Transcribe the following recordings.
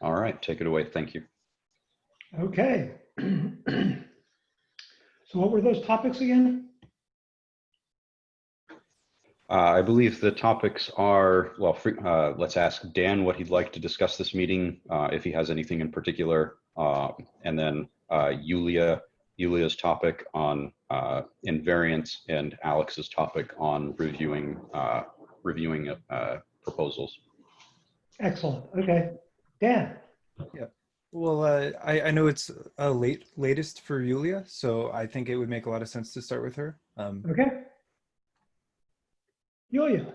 All right, take it away. Thank you. Okay. So what were those topics again? Uh, I believe the topics are, well, uh, let's ask Dan what he'd like to discuss this meeting, uh, if he has anything in particular. uh, And then uh, Yulia, Yulia's topic on uh, invariance and Alex's topic on reviewing, uh, reviewing uh, proposals. Excellent. Okay. Dan? Yeah. Well, uh, I, I know it's a late latest for Yulia, so I think it would make a lot of sense to start with her. Um, Okay. Yulia?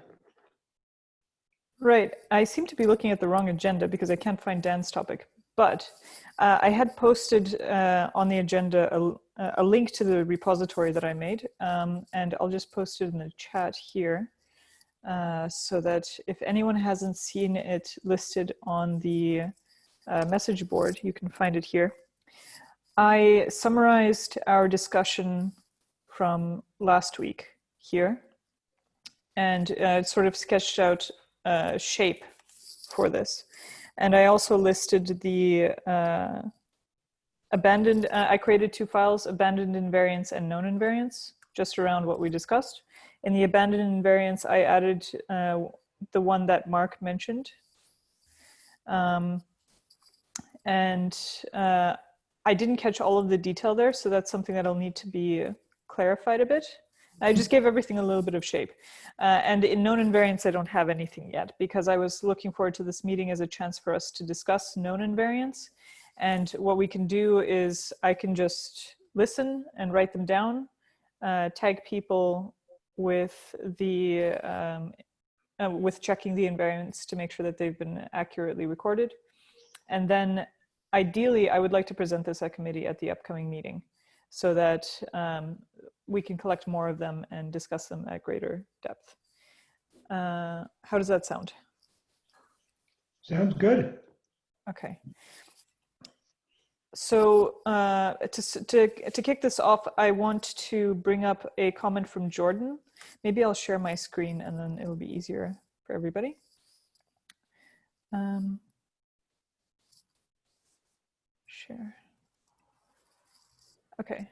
Right. I seem to be looking at the wrong agenda because I can't find Dan's topic. But uh, I had posted uh, on the agenda a, a, link to the repository that I made, um, and I'll just post it in the chat here uh, so that if anyone hasn't seen it listed on the uh, message board, you can find it here. I summarized our discussion from last week here and uh, sort of sketched out uh, shape for this. And I also listed the uh, abandoned, uh, I created two files, abandoned invariants and known invariants, just around what we discussed. In the abandoned invariants, I added uh, the one that Mark mentioned. Um, and uh, I didn't catch all of the detail there, so that's something that'll need to be clarified a bit. I just gave everything a little bit of shape. Uh, and in known invariants, I don't have anything yet because I was looking forward to this meeting as a chance for us to discuss known invariants. And what we can do is I can just listen and write them down, uh, tag people with the um, uh, with checking the invariants to make sure that they've been accurately recorded. And then ideally, I would like to present this at committee at the upcoming meeting so that um, we can collect more of them and discuss them at greater depth. Uh, how does that sound? Sounds good. Okay. So uh, to, to, to kick this off, I want to bring up a comment from Jordan. Maybe I'll share my screen and then it'll be easier for everybody. Um, share. Okay.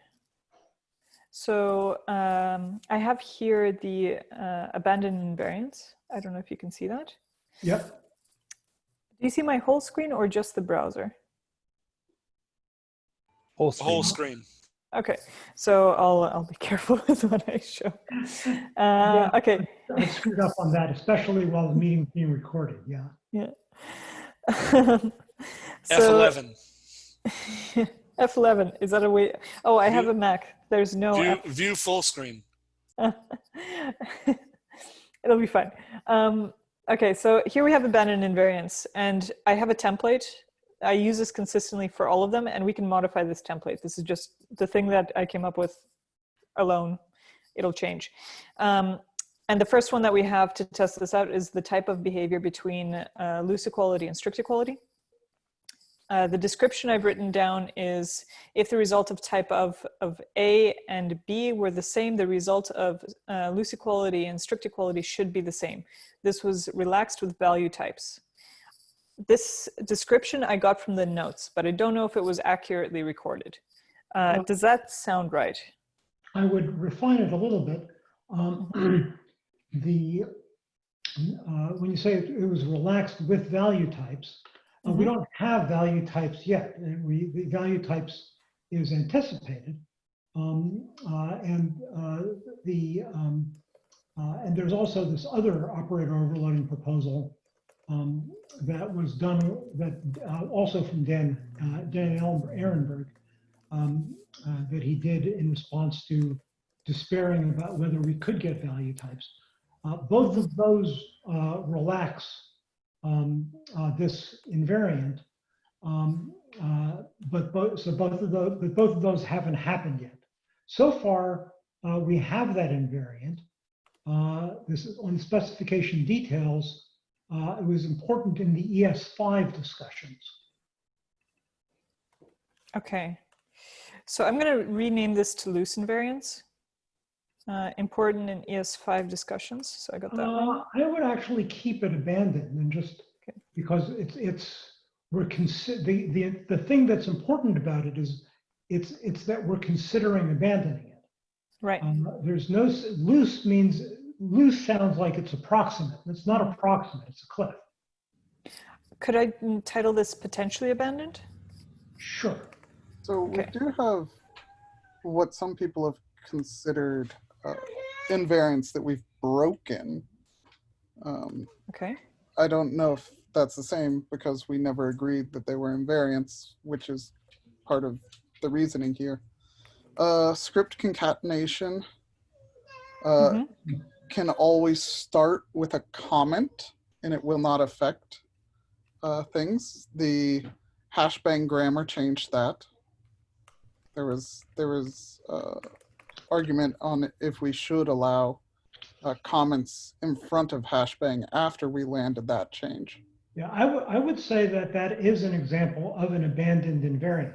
So um, I have here the uh, abandoned invariants. I don't know if you can see that. Yep. Do you see my whole screen or just the browser? Whole screen. whole screen. Okay, so I'll I'll be careful with what I show. Uh, okay, I screwed up on that, especially while the meeting's being recorded. Yeah. yeah. F11. F11 is that a way? Oh, I have a Mac. There's no. View, F- view full screen. It'll be fine. Um, okay, so here we have abandoned invariants, and I have a template. I use this consistently for all of them, and we can modify this template. This is just the thing that I came up with alone. It'll change. Um, and the first one that we have to test this out is the type of behavior between uh, loose equality and strict equality. Uh, the description I've written down is if the result of type of, of A and B were the same, the result of uh, loose equality and strict equality should be the same. This was relaxed with value types. This description I got from the notes, but I don't know if it was accurately recorded. Uh, Well- does that sound right? I would refine it a little bit. Um, the, uh, when you say it it was relaxed with value types, uh, we Mhm. don't have value types yet. and We, the value types is anticipated. Um, uh, and uh, the, um, uh, and there's also this other operator overloading proposal um, that was done, that uh, also from Dan, uh, Dan Ehrenberg, um, uh, that he did in response to despairing about whether we could get value types. Uh, both of those uh, relax um, uh, this invariant, um, but both so both of those but both of those haven't happened yet. So far, we have that invariant. This is on specification details. Uh, it was important in the ES5 discussions. Okay. So I'm going to rename this to loose invariants. Uh, important in ES5 discussions. So I got that. Uh, I would actually keep it abandoned and just Okay. because it's it's we're the, the, the thing that's important about it is it's, it's that we're considering abandoning it. Right. Um, there's no, loose means, loose sounds like it's approximate. It's not approximate, it's a cliff. Could I mm, title this potentially abandoned? Sure. So Okay. we do have what some people have considered uh, invariants that we've broken. Um, Okay. I don't know if that's the same because we never agreed that they were invariants, which is part of the reasoning here. Uh, script concatenation uh, Mhm. Can always start with a comment and it will not affect uh, things. The hashbang grammar changed that. There was there was uh, argument on if we should allow uh, comments in front of hashbang after we landed that change. Yeah, I would, I would say that that is an example of an abandoned invariant.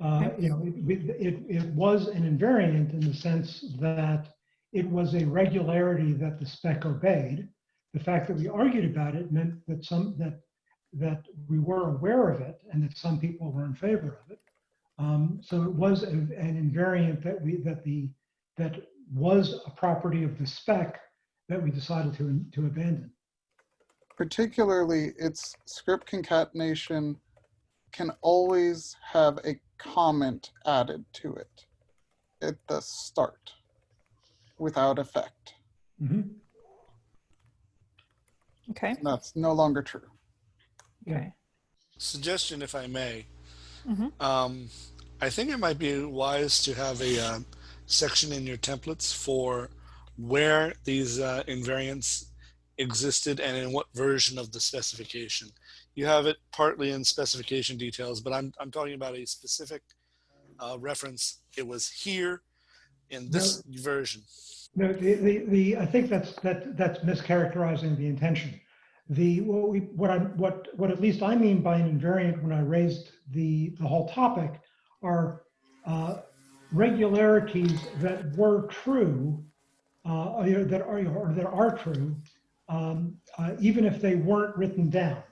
Uh, you know, it, it, it was an invariant in the sense that it was a regularity that the spec obeyed. The fact that we argued about it meant that some, that, that we were aware of it and that some people were in favor of it. Um, so it was a- an invariant that we, that the, that was a property of the spec that we decided to, to abandon. particularly its script concatenation can always have a comment added to it at the start without effect. Mhm. Okay. And that's no longer true. Okay. suggestion, if I may. Mhm. Um, I think it might be wise to have a uh, section in your templates for where these uh, invariants existed and in what version of the specification. You have it partly in specification details, but I'm, I'm talking about a specific uh, reference. It was here in this version. No, the, the, the, I think that's, that, that's mischaracterizing the intention. The, what we, what I, what, what at least I mean by an invariant when I raised the, the whole topic are uh, regularities that were true, uh, that are, or that are true, um, uh, even if they weren't written down.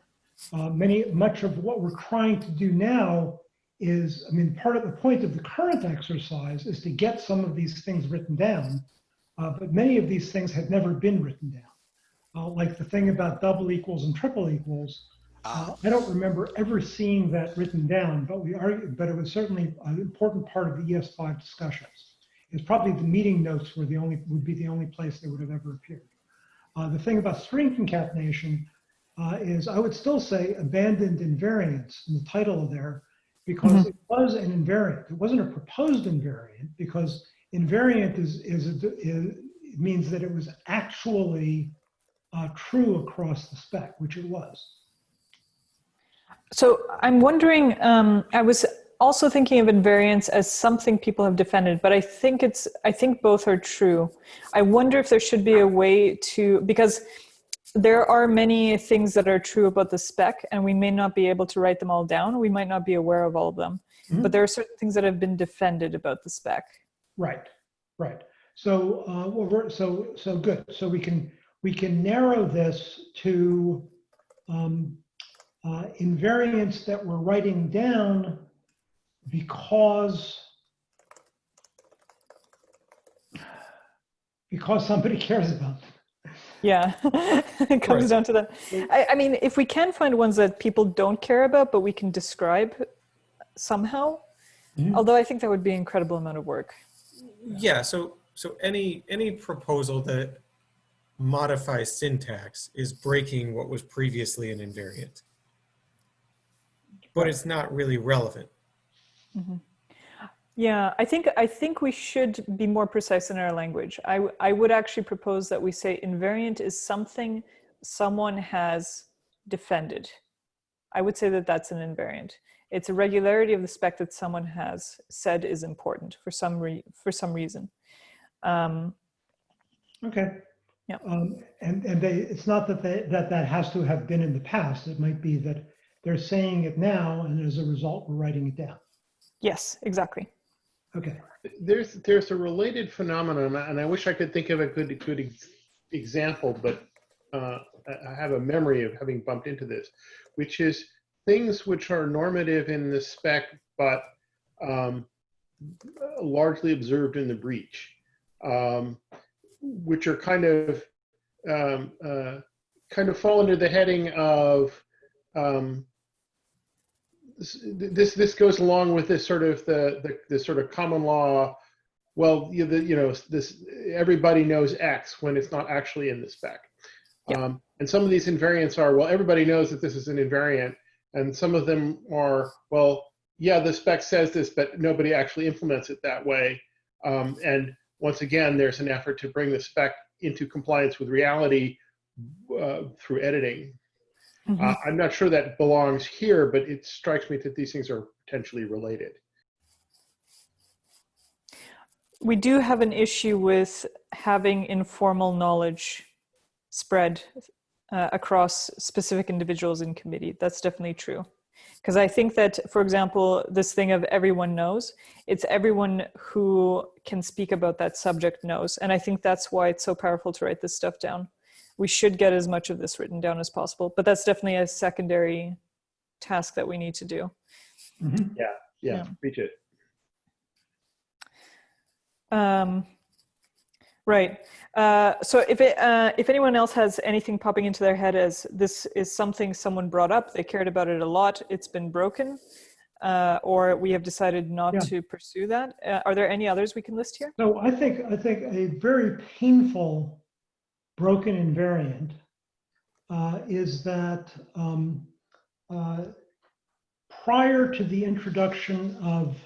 Uh, many, much of what we're trying to do now is, I mean, part of the point of the current exercise is to get some of these things written down uh, but many of these things had never been written down. Uh, like the thing about double equals and triple equals. Uh, Ah, I don't remember ever seeing that written down, but we argued, but it was certainly an important part of the ES5 discussions. It's probably the meeting notes were the only would be the only place they would have ever appeared. Uh, the thing about string concatenation uh, is I would still say abandoned invariants in the title there because it was an invariant. It wasn't a proposed invariant because invariant is, is, is it means that it was actually uh, true across the spec, which it was. So I'm wondering, um, I was also thinking of invariants as something people have defended, but I think it's, I think both are true. I wonder if there should be a way to, because there are many things that are true about the spec and we may not be able to write them all down. We might not be aware of all of them, Mhm. but there are certain things that have been defended about the spec. Right, right. So, uh, well, we're, so, so good. So we can, we can narrow this to um, uh, invariants that we're writing down because because somebody cares about them. Yeah, it comes Right. down to that. I, I mean, if we can find ones that people don't care about, but we can describe somehow, Mhm. although I think that would be an incredible amount of work. Yeah, so so any any proposal that modifies syntax is breaking what was previously an invariant. But it's not really relevant. Yeah, I think I think we should be more precise in our language. I I would actually propose that we say invariant is something someone has defended. I would say that that's an invariant. It's a regularity of the spec that someone has said is important for some re- for some reason. Um, Okay. Yeah. Um, and, and they, it's not that they, that that has to have been in the past. It might be that they're saying it now and as a result, we're writing it down. yes, exactly. Okay. There's there's a related phenomenon, and I wish I could think of a good good ex- example, but uh, I have a memory of having bumped into this, which is things which are normative in the spec, but um, largely observed in the breach, um, which are kind of um, uh, kind of fall under the heading of um, this, this goes along with this sort of the the, the sort of common law. Well, you, the, you know, this everybody knows X when it's not actually in the spec. Um, and some of these invariants are well, everybody knows that this is an invariant, and some of them are well, yeah, the spec says this, but nobody actually implements it that way. Um, and once again, there's an effort to bring the spec into compliance with reality uh, through editing. Mhm. Uh, I'm not sure that belongs here, but it strikes me that these things are potentially related. We do have an issue with having informal knowledge spread uh, across specific individuals in committee. That's definitely true. Because I think that, for example, this thing of everyone knows, it's everyone who can speak about that subject knows. And I think that's why it's so powerful to write this stuff down. We should get as much of this written down as possible, but that's definitely a secondary task that we need to do. Mhm. Yeah, Yeah. reach it. Um, right. Uh, so if it, uh, if anyone else has anything popping into their head as this is something someone brought up, they cared about it a lot, it's been broken, uh, or we have decided not Yeah. to pursue that. Uh, are there any others we can list here? No, I think, I think a very painful broken invariant uh, is that um, uh, prior to the introduction of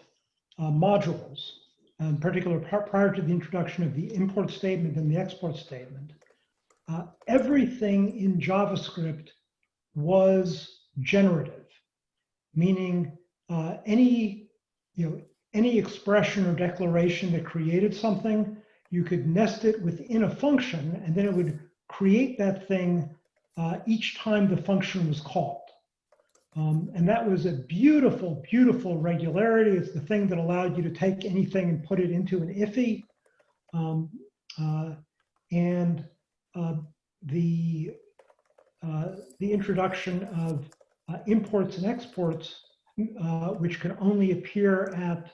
uh, modules, in particular pri- prior to the introduction of the import statement and the export statement, uh, everything in JavaScript was generative, meaning uh, any, you know, any expression or declaration that created something, you could nest it within a function, and then it would create that thing uh, each time the function was called. Um, and that was a beautiful, beautiful regularity. It's the thing that allowed you to take anything and put it into an IIFE. Um, uh, and uh, the, uh, the introduction of uh, imports and exports, uh, which can only appear at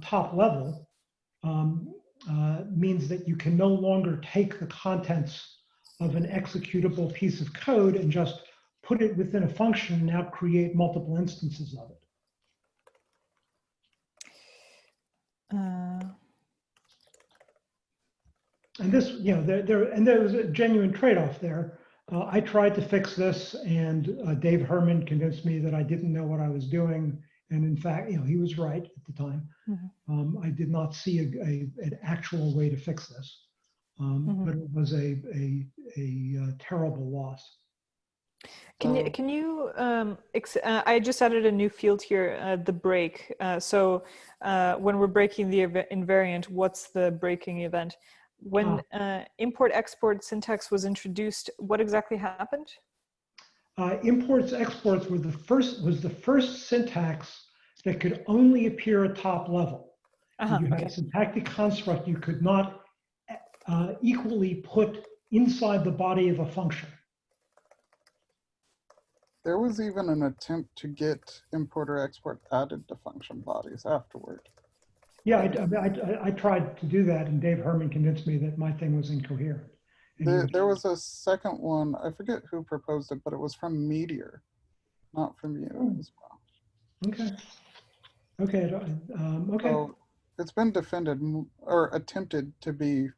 top level, um, uh, means that you can no longer take the contents of an executable piece of code and just put it within a function and now create multiple instances of it. Uh, And this, you know, there, there, and there was a genuine trade-off there. Uh, I tried to fix this and uh, Dave Herman convinced me that I didn't know what I was doing. And in fact, you know, he was right at the time. Mhm. Um, I did not see a, a, an actual way to fix this. Um, Mhm. But it was a, a, a uh, terrible loss. Can you, can you, um, ex- uh, I just added a new field here, uh, the break. Uh, so uh, when we're breaking the ev- invariant, what's the breaking event? When uh, import export syntax was introduced, what exactly happened? Uh, imports exports were the first was the first syntax that could only appear at top level. Uh-huh, you had okay. a syntactic construct you could not uh, equally put inside the body of a function. There was even an attempt to get importer export added to function bodies afterward. Yeah, I, I, I- I tried to do that, and Dave Herman convinced me that my thing was incoherent. And he There, there was a second one, I forget who proposed it, but it was from Meteor, not from you Hmm. as well. okay, okay, um, okay. So it's been defended or attempted to be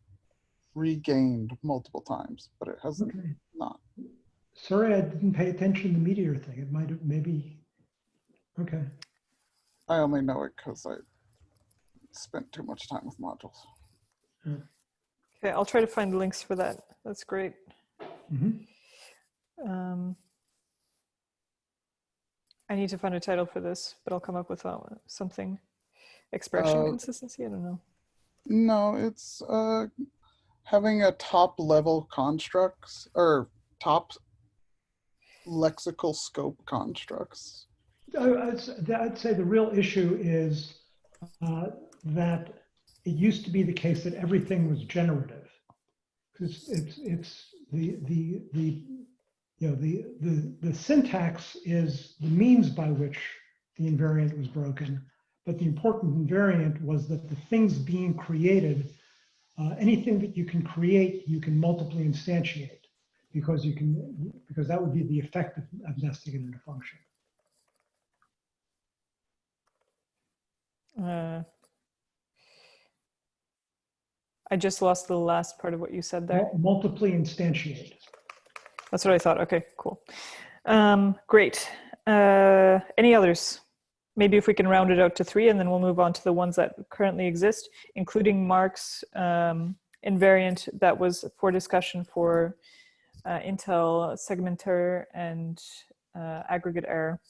regained multiple times, but it hasn't okay. not. Sorry, I didn't pay attention to the Meteor thing. It might have maybe. Okay. I only know it because I spent too much time with modules. Okay, I'll try to find links for that. That's great. Mhm. Um, I need to find a title for this, but I'll come up with uh, something. Expression Uh, consistency? I don't know. No, it's uh, having a top level constructs or top lexical scope constructs. I- I'd, s- I'd say the real issue is uh, that it used to be the case that everything was generative. Because it's, it's the, the, the you know, the, the, the syntax is the means by which the invariant was broken. But the important invariant was that the things being created, uh, anything that you can create, you can multiply instantiate because you can, because that would be the effect of, of nesting it in a function. Uh, I just lost the last part of what you said there. Mul- Multiply instantiate. That's what I thought. Okay, cool. Um, great. Uh, any others? Maybe if we can round it out to three and then we'll move on to the ones that currently exist, including Mark's um, invariant that was for discussion for uh, Intl.Segmenter and uh, aggregate error.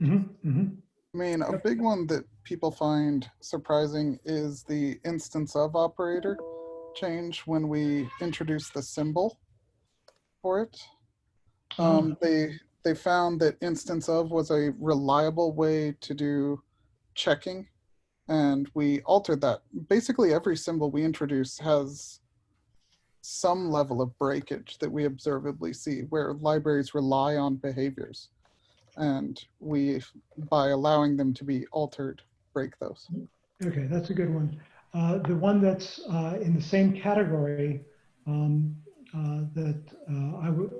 Mhm, mhm. I mean, a big one that people find surprising is the instanceof operator change when we introduce the symbol for it. Um, they they found that instanceof was a reliable way to do checking, and we altered that. Basically, every symbol we introduce has some level of breakage that we observably see, where libraries rely on behaviors, and we, by allowing them to be altered, break those. Okay, that's a good one. Uh, the one that's uh, in the same category um, uh, that uh, I would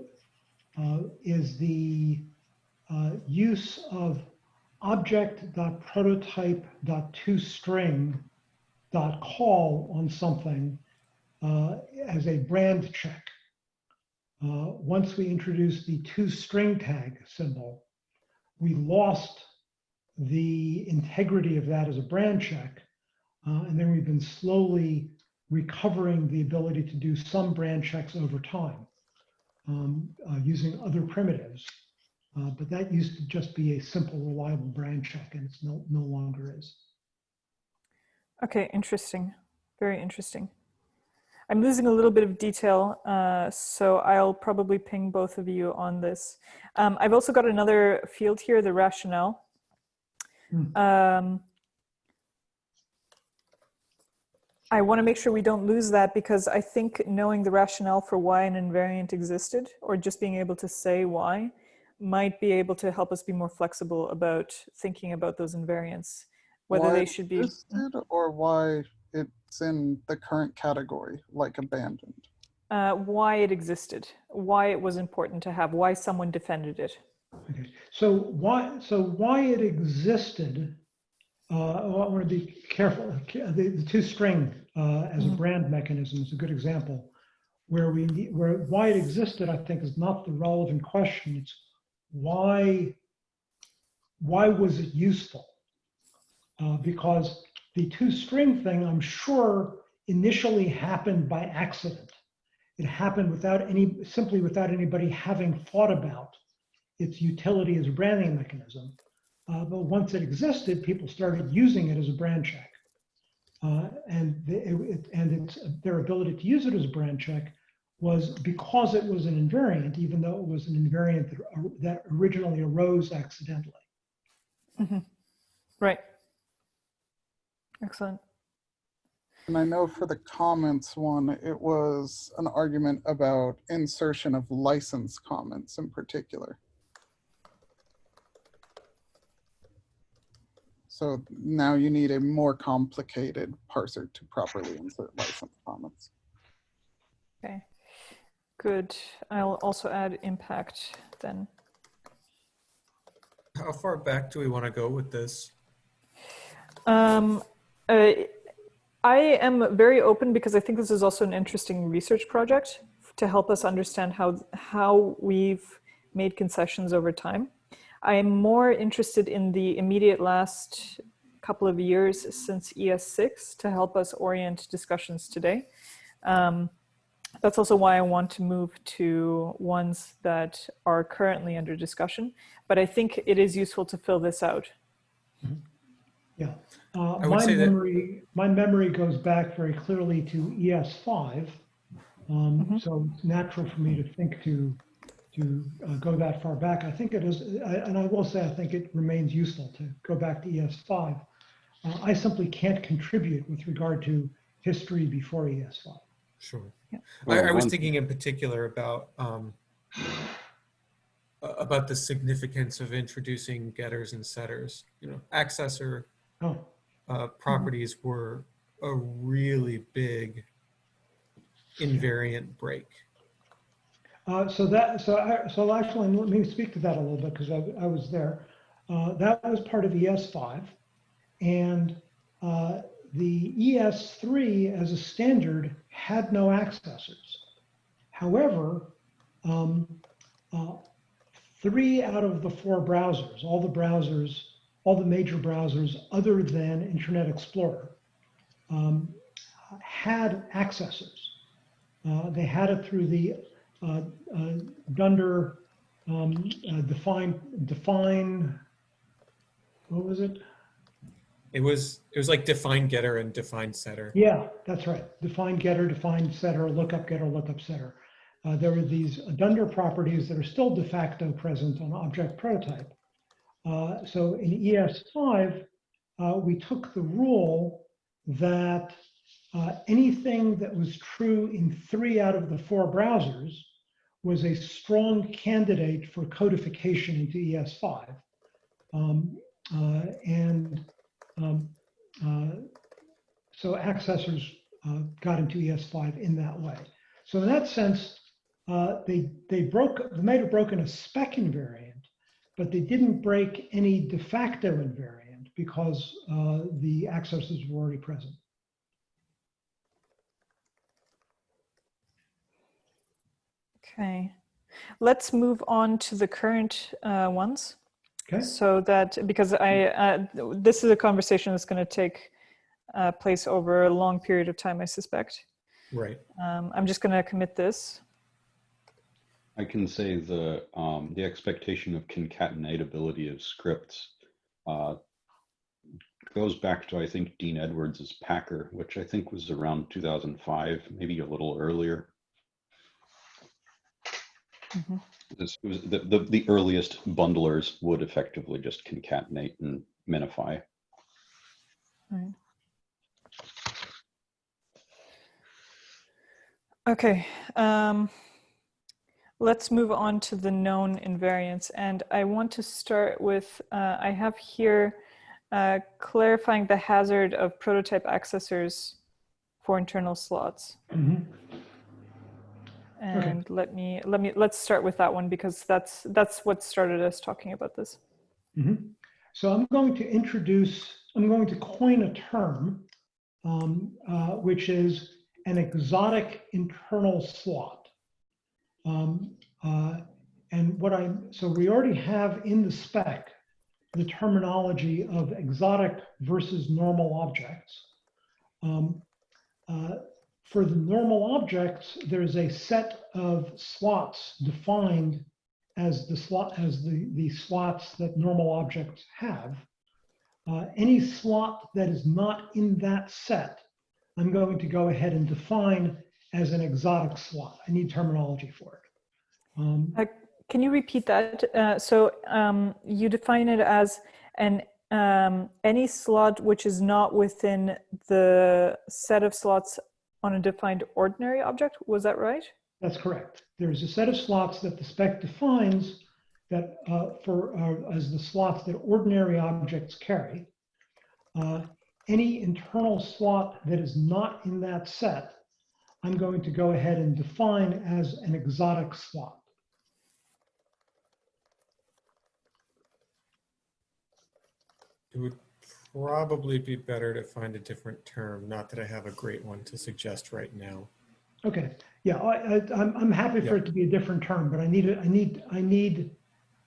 uh, is the use of object.prototype.toString.call on something as a brand check. Once we introduced the toStringTag symbol, we lost the integrity of that as a brand check. Uh, and then we've been slowly recovering the ability to do some brand checks over time um, uh, using other primitives. Uh, but that used to just be a simple, reliable brand check, and it's no, no longer is. Okay, interesting. Very interesting. I'm losing a little bit of detail, uh, so I'll probably ping both of you on this. Um, I've also got another field here, the rationale. Hmm. Um, I want to make sure we don't lose that because I think knowing the rationale for why an invariant existed or just being able to say why might be able to help us be more flexible about thinking about those invariants, whether Why they should be. existed or why it's in the current category, like abandoned. uh, why it existed, why it was important to have, why someone defended it. Okay, so why, so why it existed, uh, oh, I want to be careful. The, the toString uh, as a Mhm. brand mechanism is a good example. Where we, need- where, why it existed, I think is not the relevant question. It's why, why was it useful? Uh, because the toString thing, I'm sure initially happened by accident. It happened without any, simply without anybody having thought about its utility as a branding mechanism. Uh, but once it existed, people started using it as a brand check. Uh, and the, it, it- and its, their ability to use it as a brand check was because it was an invariant, even though it was an invariant that, that originally arose accidentally. Right. Excellent. And I know for the comments one, it was an argument about insertion of license comments in particular. So now you need a more complicated parser to properly insert license comments. Okay. Good. I'll also add impact then. How far back do we want to go with this? Um, uh, I am very open because I think this is also an interesting research project to help us understand how how we've made concessions over time. I am more interested in the immediate last couple of years since ES6 to help us orient discussions today. Um, that's also why I want to move to ones that are currently under discussion, but I think it is useful to fill this out. Yeah. Uh, my memory, my memory goes back very clearly to ES5. Um, Mhm. So it's natural for me to think to, to uh, go that far back. I think it is, I- and I will say, I think it remains useful to go back to ES5. Uh, I simply can't contribute with regard to history before E ES5. Sure. Yeah. I, I was thinking in particular about um, uh, about the significance of introducing getters and setters. You know, accessor Oh, uh, properties were a really big invariant break. Uh, So that, so I, so actually, let me speak to that a little bit because I, I was there. Uh, That was part of ES5. And uh, the ES3 as a standard had no accessors. However, um, uh, three out of the four browsers, all the browsers, all the major browsers other than Internet Explorer, um, had accessors. Uh, They had it through the Dunder um, uh, define, define, what was it? It was it was like define getter and define setter. Yeah, that's right. Define getter, define setter, lookup getter, lookup setter. Uh, there were these Dunder properties that are still de facto present on object prototype. Uh, so in ES5, uh, we took the rule that uh, anything that was true in three out of the four browsers was a strong candidate for codification into ES5. Um, uh, and um, uh, so accessors uh, got into ES5 in that way. So in that sense, uh, they they broke they might have broken a spec invariant, but they didn't break any de facto invariant because uh, the accessors were already present. Okay, let's move on to the current uh, ones. Okay. So that, because I, uh, this is a conversation that's going to take uh, place over a long period of time, I suspect. Right. Um, I'm just going to commit this. I can say the um, the expectation of concatenatability of scripts uh, goes back to I think Dean Edwards's Packer, which I think was around 2005, maybe a little earlier. Mhm. This was the, the the earliest bundlers would effectively just concatenate and minify. Okay, um, let's move on to the known invariants. And I want to start with, uh, I have here uh, clarifying the hazard of prototype accessors for internal slots. Mhm. And let me, let me, let's start with that one because that's, that's what started us talking about this. Mhm. So I'm going to introduce, I'm going to coin a term, um, uh, which is an exotic internal slot. Um, uh, and what I, so we already have in the spec the terminology of exotic versus normal objects. Um, uh, for the normal objects, there's a set of slots defined as the slot as the, the slots that normal objects have. Uh, any slot that is not in that set, I'm going to go ahead and define as an exotic slot. I need terminology for it. Um, Can you repeat that? Uh, so um, you define it as an um, any slot which is not within the set of slots on a defined ordinary object. Was that right? That's correct. There's a set of slots that the spec defines that uh, for uh, as the slots that ordinary objects carry. Uh, any internal slot that is not in that set, I'm going to go ahead and define as an exotic slot. It would probably be better to find a different term. Not that I have a great one to suggest right now. Okay, yeah, I, I, I'm, I'm happy for Yeah. it to be a different term, but I need, I need, I need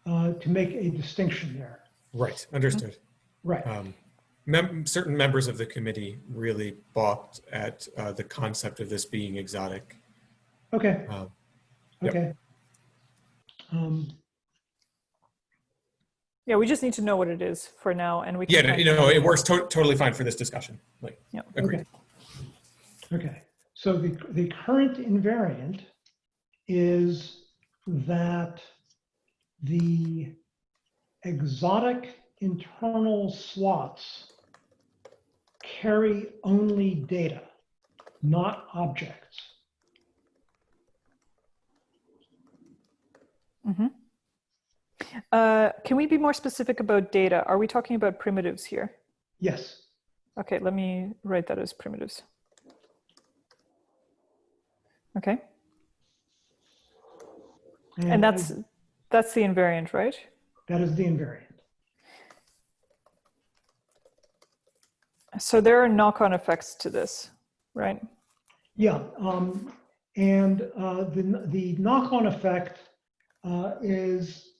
uh, to make a distinction there. Right. Understood. Right, Um, mem- certain members of the committee really balked at uh, the concept of this being exotic. okay, Um, Yep. okay. Um, Yeah, we just need to know what it is for now, and we can. yeah, you know, it works to- totally fine for this discussion. Like, Yeah. agreed. Okay. Okay, so the, the current invariant is that the exotic internal slots carry only data, not objects. Mhm. Uh, can we be more specific about data? Are we talking about primitives here? Yes. Okay, let me write that as primitives. Okay, and that's that's the invariant, right? That is the invariant. So there are knock-on effects to this, right? Yeah, um, and uh, the, the knock-on effect uh, is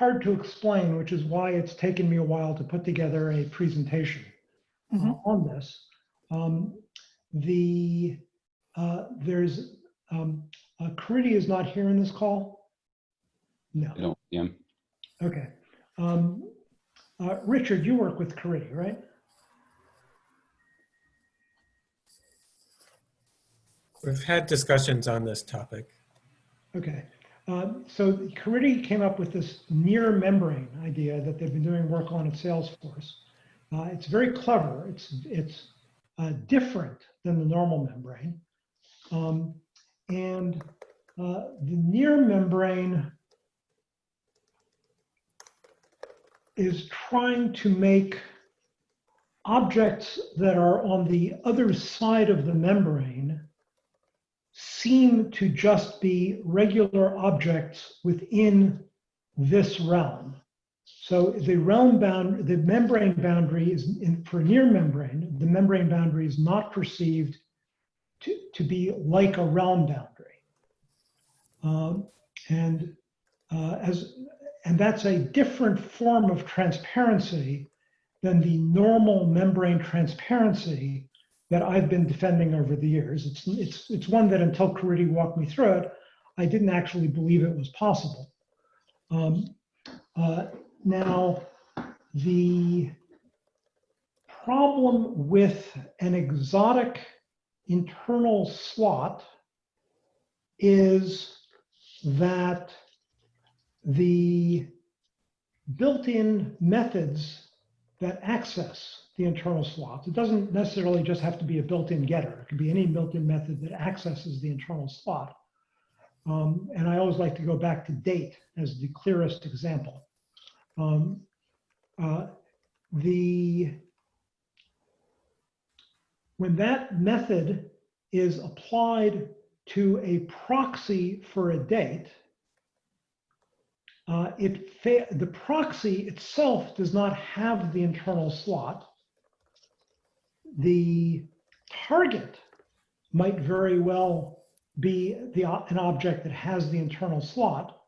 hard to explain, which is why it's taken me a while to put together a presentation uh, Mhm. on this. Um, the uh, there's um, uh, Caridy is not here in this call. No. I don't, yeah. Okay. Um, uh, Richard, you work with Caridy, right? We've had discussions on this topic. Okay. Um, so Caridy came up with this near membrane idea that they've been doing work on at Salesforce. Uh, it's very clever. It's it's uh, different than the normal membrane, um, and uh, the near membrane is trying to make objects that are on the other side of the membrane seem to just be regular objects within this realm. So the realm bound, the membrane boundary is in, for near membrane, the membrane boundary is not perceived to, to be like a realm boundary. Um, and uh, as and that's a different form of transparency than the normal membrane transparency that I've been defending over the years. It's, it's, it's one that until Caridy walked me through it, I didn't actually believe it was possible. Um, uh, now, the problem with an exotic internal slot is that the built-in methods that access the internal slots. It doesn't necessarily just have to be a built-in getter. It could be any built-in method that accesses the internal slot. Um, and I always like to go back to date as the clearest example. Um, uh, the when that method is applied to a proxy for a date, uh, it the proxy itself does not have the internal slot. The target might very well be the, an object that has the internal slot,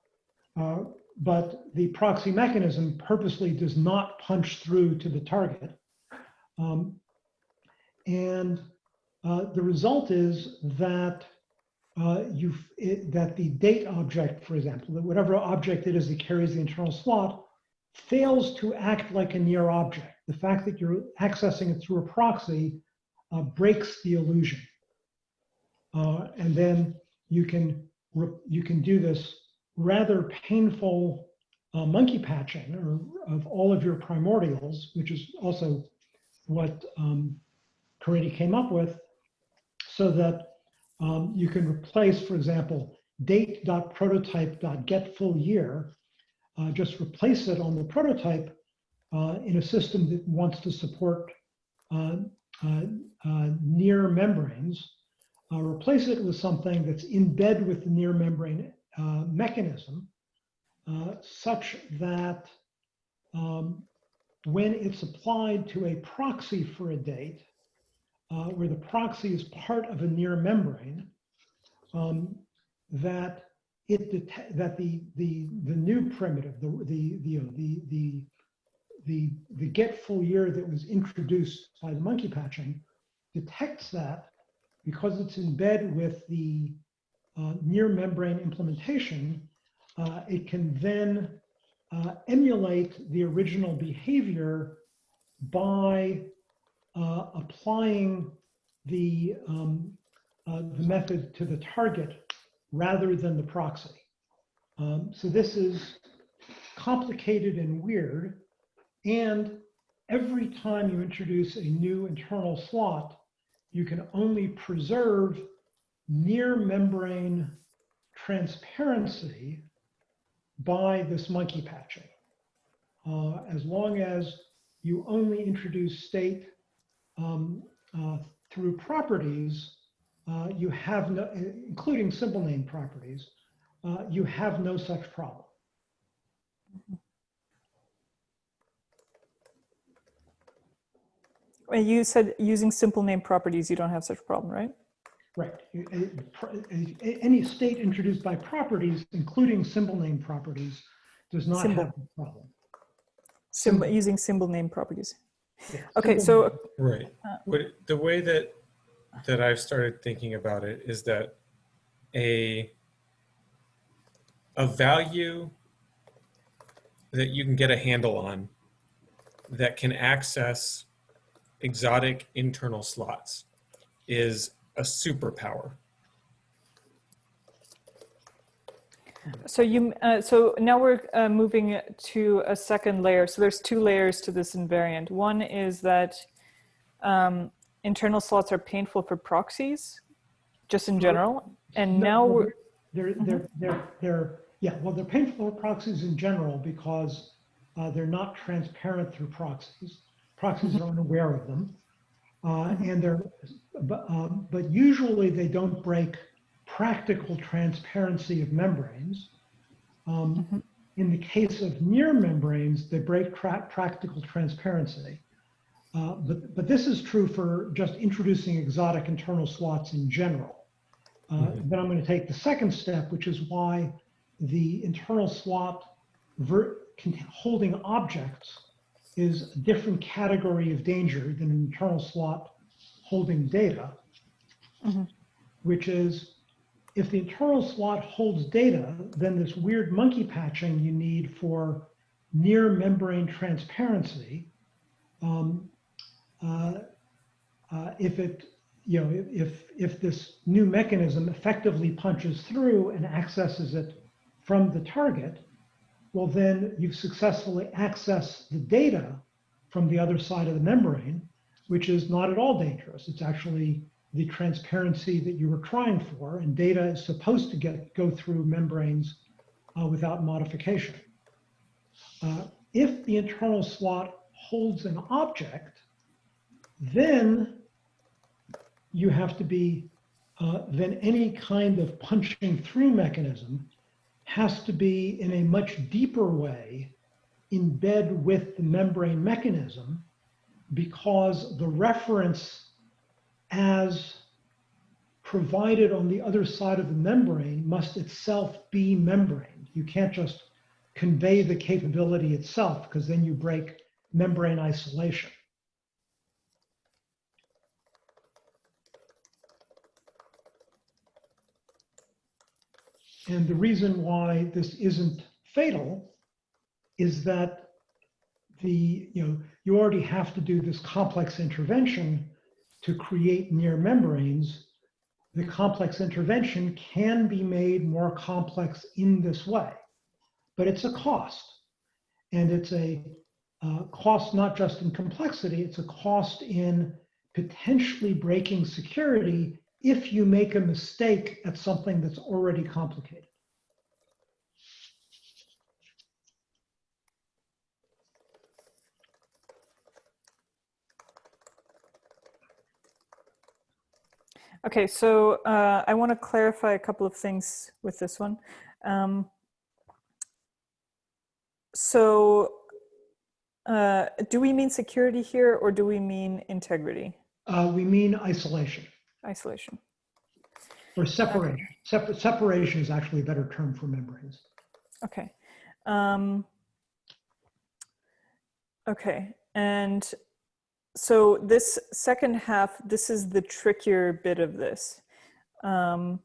uh, but the proxy mechanism purposely does not punch through to the target. Um, and uh, the result is that uh, you that the date object, for example, that whatever object it is that carries the internal slot, fails to act like a near object. The fact that you're accessing it through a proxy uh, breaks the illusion, uh, and then you can you can do this rather painful uh, monkey patching or, of all of your primordials, which is also what um, came up with, so that um, you can replace, for example, date.prototype.getFullYear, uh, just replace it on the prototype uh, in a system that wants to support uh, uh, uh near membranes, uh, replace it with something that's in bed with the near membrane mechanism, such that um, when it's applied to a proxy for a date, uh, where the proxy is part of a near membrane, um, that it that the the the new primitive, the the the the the the, the get full year that was introduced by the monkey patching detects that because it's in bed with the uh, near membrane implementation, uh, it can then uh, emulate the original behavior by uh, applying the, um, uh, the method to the target rather than the proxy. Um, so this is complicated and weird. And every time you introduce a new internal slot, you can only preserve near membrane transparency by this monkey patching. Uh, as long as you only introduce state um, uh, through properties, uh, you have no, including simple name properties, uh, you have no such problem. And You said using simple name properties, you don't have such a problem, right? Right. You- a- pro- a- a- Any state introduced by properties, including symbol name properties, does not Symbol. have a problem. Symbol, Symbol. using symbol name properties. Yeah, Okay, symbol so name. Right. Uh, the way that, that I've started thinking about it is that a, a value that you can get a handle on that can access exotic internal slots is a superpower. So you, uh, so now we're uh, moving to a second layer. So there's two layers to this invariant. One is that um, internal slots are painful for proxies, just in general. And No, now well, we're, They're, they're, they're, they're, yeah, well, they're painful for proxies in general because uh, they're not transparent through proxies. Proxies are unaware of them. Uh, and they're, but, um, but usually they don't break practical transparency of membranes. Um, In the case of near membranes, they break tra- practical transparency. Uh, but, but this is true for just introducing exotic internal slots in general. Uh, Then I'm going to take the second step, which is why the internal slot ver- holding objects is a different category of danger than an internal slot holding data, Mhm. which is if the internal slot holds data, then this weird monkey patching you need for near membrane transparency, um, uh, uh, if it, you know, if, if this new mechanism effectively punches through and accesses it from the target, well, then you've successfully accessed the data from the other side of the membrane, which is not at all dangerous. It's actually the transparency that you were trying for, and data is supposed to get go through membranes uh, without modification. Uh, if the internal slot holds an object, then you have to be, uh, then any kind of punching through mechanism has to be in a much deeper way in bed with the membrane mechanism because the reference as provided on the other side of the membrane must itself be membrane. You can't just convey the capability itself because then you break membrane isolation. And the reason why this isn't fatal is that the, you know, you already have to do this complex intervention to create near membranes. The complex intervention can be made more complex in this way, but it's a cost. And it's a uh, cost not just in complexity, it's a cost in potentially breaking security if you make a mistake at something that's already complicated. okay, so uh, I want to clarify a couple of things with this one. Um, so uh, do we mean security here or do we mean integrity, Uh, we mean isolation isolation? or separation. Separ- separation is actually a better term for membranes. Okay. Um, okay. And so this second half, this is the trickier bit of this. Um,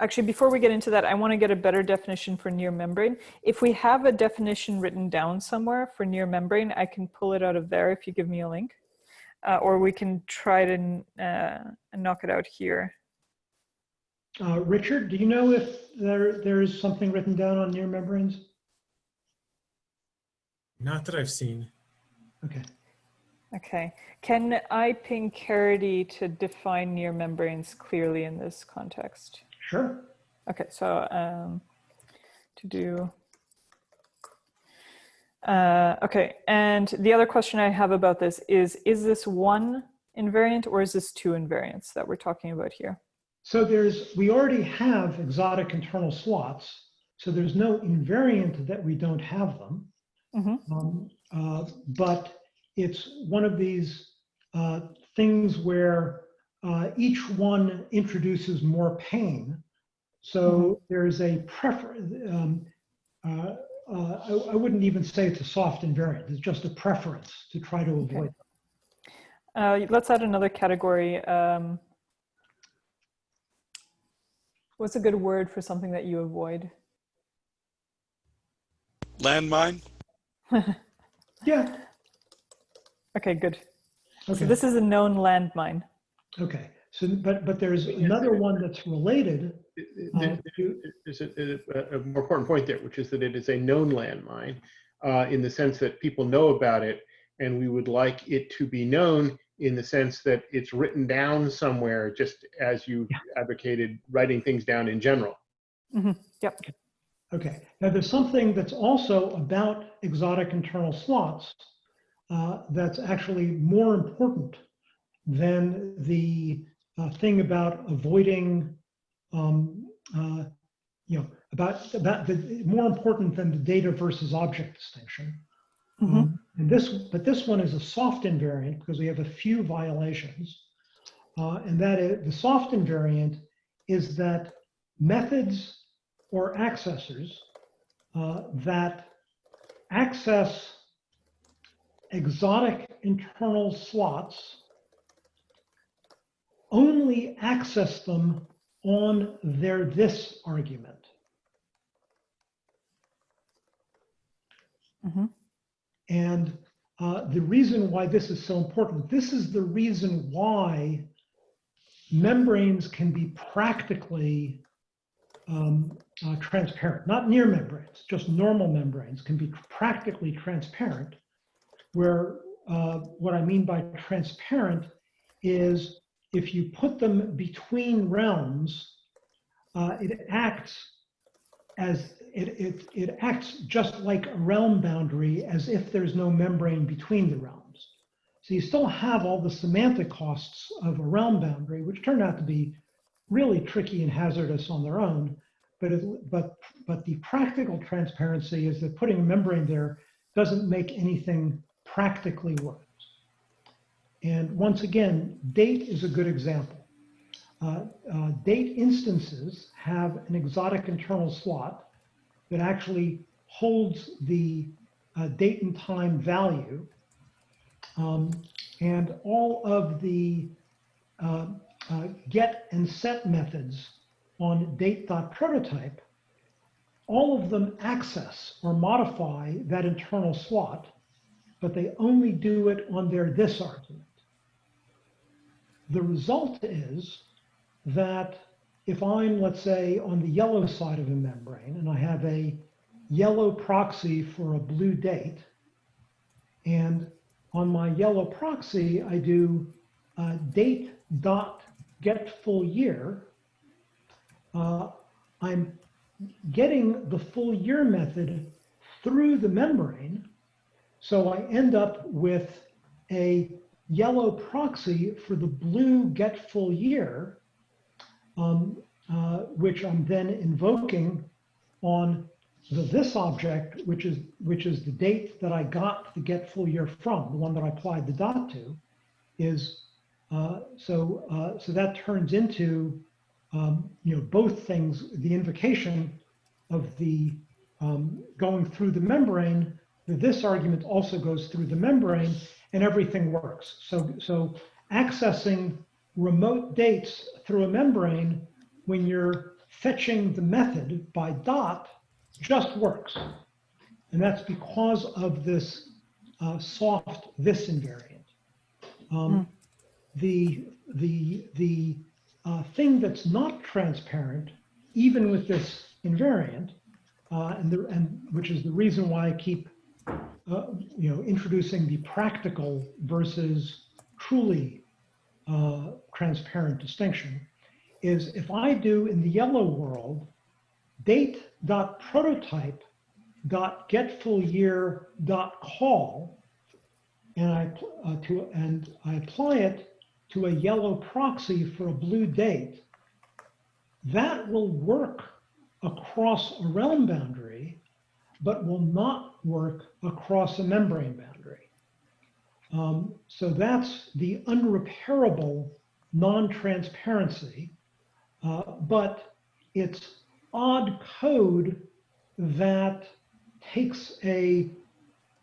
actually, before we get into that, I want to get a better definition for near membrane. If we have a definition written down somewhere for near membrane, I can pull it out of there if you give me a link. Uh, or we can try to uh, knock it out here. Uh, Richard, do you know if there, there is something written down on near membranes? Not that I've seen. Okay. Okay. Can I ping Caridy to define near membranes clearly in this context? Sure. Okay, so um, to do Uh, okay, and the other question I have about this is, is this one invariant or is this two invariants that we're talking about here? So there's, we already have exotic internal slots, so there's no invariant that we don't have them. Mhm. Um, uh, But it's one of these uh, things where uh, each one introduces more pain. So there's a preference. Uh, I I wouldn't even say it's a soft invariant, it's just a preference to try to Okay. avoid. Uh, let's add another category. Um, what's a good word for something that you avoid? Landmine? Yeah, Okay, good. Okay. So okay. this is a known landmine. Okay, so, but, but there's another one that's related. There- to- There's a, a- a more important point there, which is that it is a known landmine uh, in the sense that people know about it, and we would like it to be known in the sense that it's written down somewhere, just as you advocated writing things down in general. Yep. Okay, now there's something that's also about exotic internal slots uh, that's actually more important than the uh, thing about avoiding, um, uh, you know, about, about the, more important than the data versus object distinction. Mhm. Um, And this, but this one is a soft invariant because we have a few violations. Uh, and that is, the soft invariant is that methods or accessors uh, that access exotic internal slots only access them on their this argument. Mhm. And uh, the reason why this is so important, this is the reason why membranes can be practically um, uh, transparent, not near membranes, just normal membranes can be practically transparent, where uh, what I mean by transparent is if you put them between realms, uh, it acts as it, it, it acts just like a realm boundary as if there's no membrane between the realms. So you still have all the semantic costs of a realm boundary, which turn out to be really tricky and hazardous on their own. But, it, but, but the practical transparency is that putting a membrane there doesn't make anything practically worse. And once again, date is a good example. Uh, uh, date instances have an exotic internal slot that actually holds the uh, date and time value. Um, and all of the uh, uh, get and set methods on date.prototype, all of them access or modify that internal slot, but they only do it on their this argument. The result is that if I'm, let's say, on the yellow side of a membrane and I have a yellow proxy for a blue date, and on my yellow proxy, I do uh, date dot get full year, uh, I'm getting the full year method through the membrane. So I end up with a yellow proxy for the blue get full year, um, uh, which I'm then invoking on the this object, which is which is the date that I got the get full year from, the one that I applied the dot to, is uh, so uh, so that turns into um, you know both things, the invocation of the um, going through the membrane. This argument also goes through the membrane, and everything works. So so accessing remote dates through a membrane when you're fetching the method by dot just works. And that's because of this uh, soft this invariant. Um, The, the, the uh, thing that's not transparent, even with this invariant, uh, and, the, and which is the reason why I keep uh, you know, introducing the practical versus truly uh, transparent distinction, is if I do in the yellow world date.prototype dot get full year dot call and I uh, to and I apply it to a yellow proxy for a blue date, that will work across a realm boundary, but will not work across a membrane boundary. Um, so that's the unrepairable non-transparency, uh, but it's odd code that takes a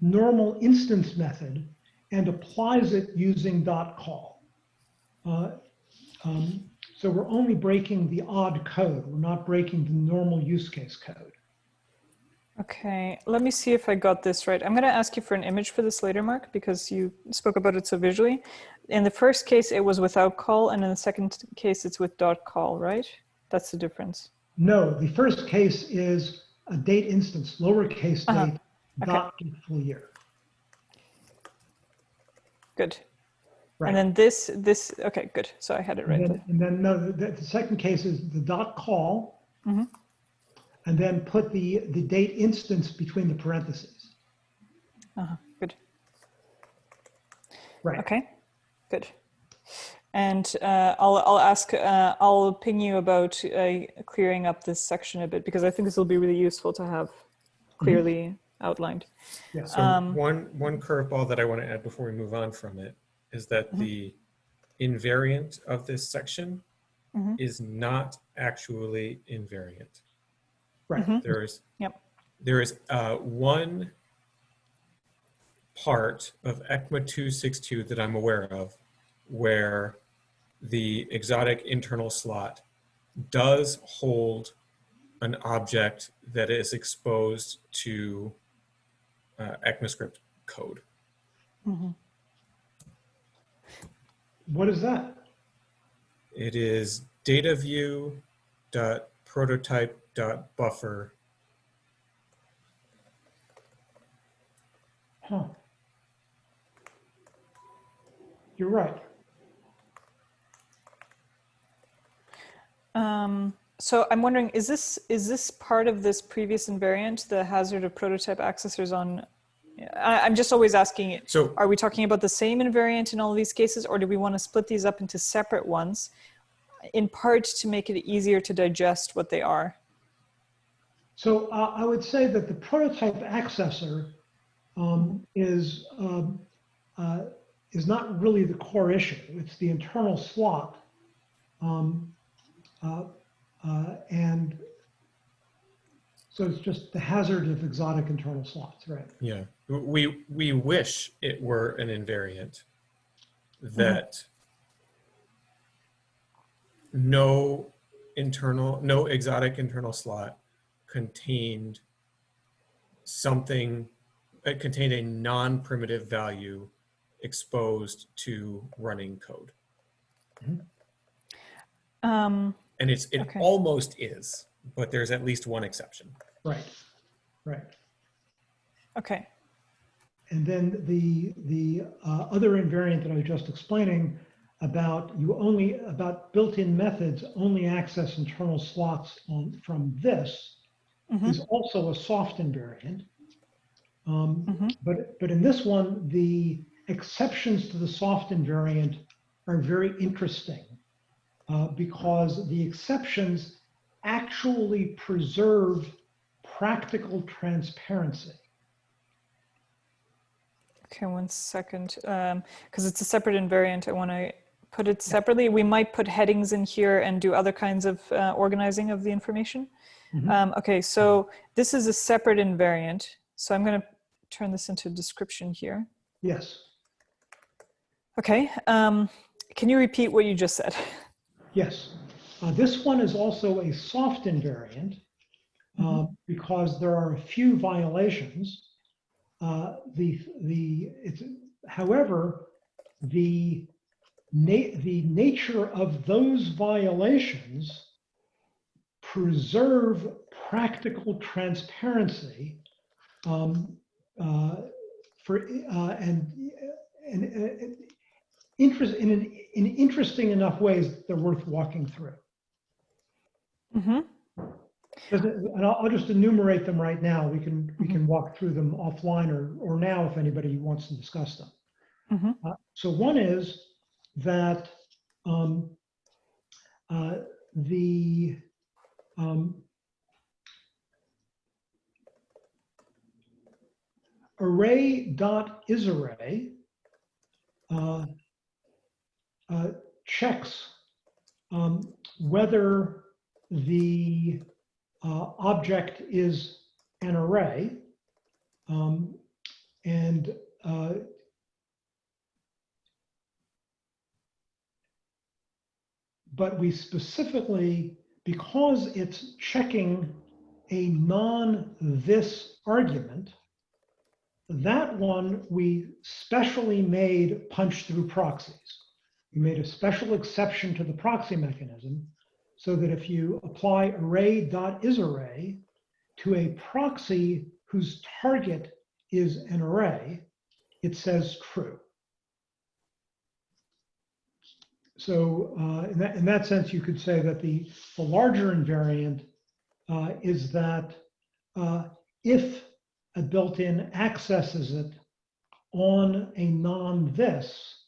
normal instance method and applies it using dot call. Uh, um, so we're only breaking the odd code. We're not breaking the normal use case code. Okay, let me see if I got this right. I'm going to ask you for an image for this later, Mark, because you spoke about it so visually. In the first case, it was without call, and in the second case, it's with dot call, right? That's the difference. No, the first case is a date instance, lowercase Uh-huh. date, Okay. dot full year. Good. Right. And then this, this, okay, good. So I had it right. And then, and then no, the, the second case is the dot call. Mhm. And then put the, the date instance between the parentheses. Uh-huh, good. Right. Okay, good. And uh, I'll, I'll ask, uh, I'll ping you about uh, clearing up this section a bit because I think this will be really useful to have clearly outlined. Yeah. So Um, one, one curveball that I want to add before we move on from it is that Mhm. the invariant of this section Mhm. is not actually invariant. Right. Mhm. There is, Yep. there is uh, one part of ECMA 262 that I'm aware of where the exotic internal slot does hold an object that is exposed to uh, ECMAScript code. Mhm. What is that? It is data view dot buffer Huh. You're right. Um, so I'm wondering, is this is this part of this previous invariant, the hazard of prototype accessors on? I, I'm just always asking it. So Are we talking about the same invariant in all these cases, or do we want to split these up into separate ones, in part to make it easier to digest what they are? So uh, I would say that the prototype accessor um, is um, uh, is not really the core issue. It's the internal slot, um, uh, uh, and so it's just the hazard of exotic internal slots, right? Yeah, we we wish it were an invariant that no internal, no exotic internal slot contained something, it contained a non-primitive value exposed to running code. Um, And it's, it Okay. almost is, but there's at least one exception. Right, right. okay. And then the, the uh, other invariant that I was just explaining about you only, about built-in methods only access internal slots on, from this Mhm. is also a soft invariant. Um, Mhm. But, but in this one, the exceptions to the soft invariant are very interesting uh, because the exceptions actually preserve practical transparency. Okay, one second. Because it's a separate invariant, I want to put it separately. We might put headings in here and do other kinds of uh, organizing of the information. Mhm. Um, okay, so this is a separate invariant. So I'm going to turn this into a description here. Yes, Okay, um, can you repeat what you just said? yes. Uh, This one is also a soft invariant uh, because there are a few violations. Uh, The, the, it's, however, the na- the nature of those violations preserve practical transparency um, uh, for, uh, and, and, and interest, in, an, in interesting enough ways that they're worth walking through. hmm it- And I'll, I'll just enumerate them right now. We can, we can walk through them offline or, or now if anybody wants to discuss them. Mhm. Uh, So one is that um, uh, the um, array.isArray uh, uh, checks um, whether the uh, object is an array. Um, and uh, but we specifically, because it's checking a non-this argument, that one we specially made punch through proxies. We made a special exception to the proxy mechanism so that if you apply array.isArray to a proxy whose target is an array, it says true. So uh, in, that, in that sense, you could say that the, the larger invariant uh, is that uh, if a built-in accesses it on a non-this,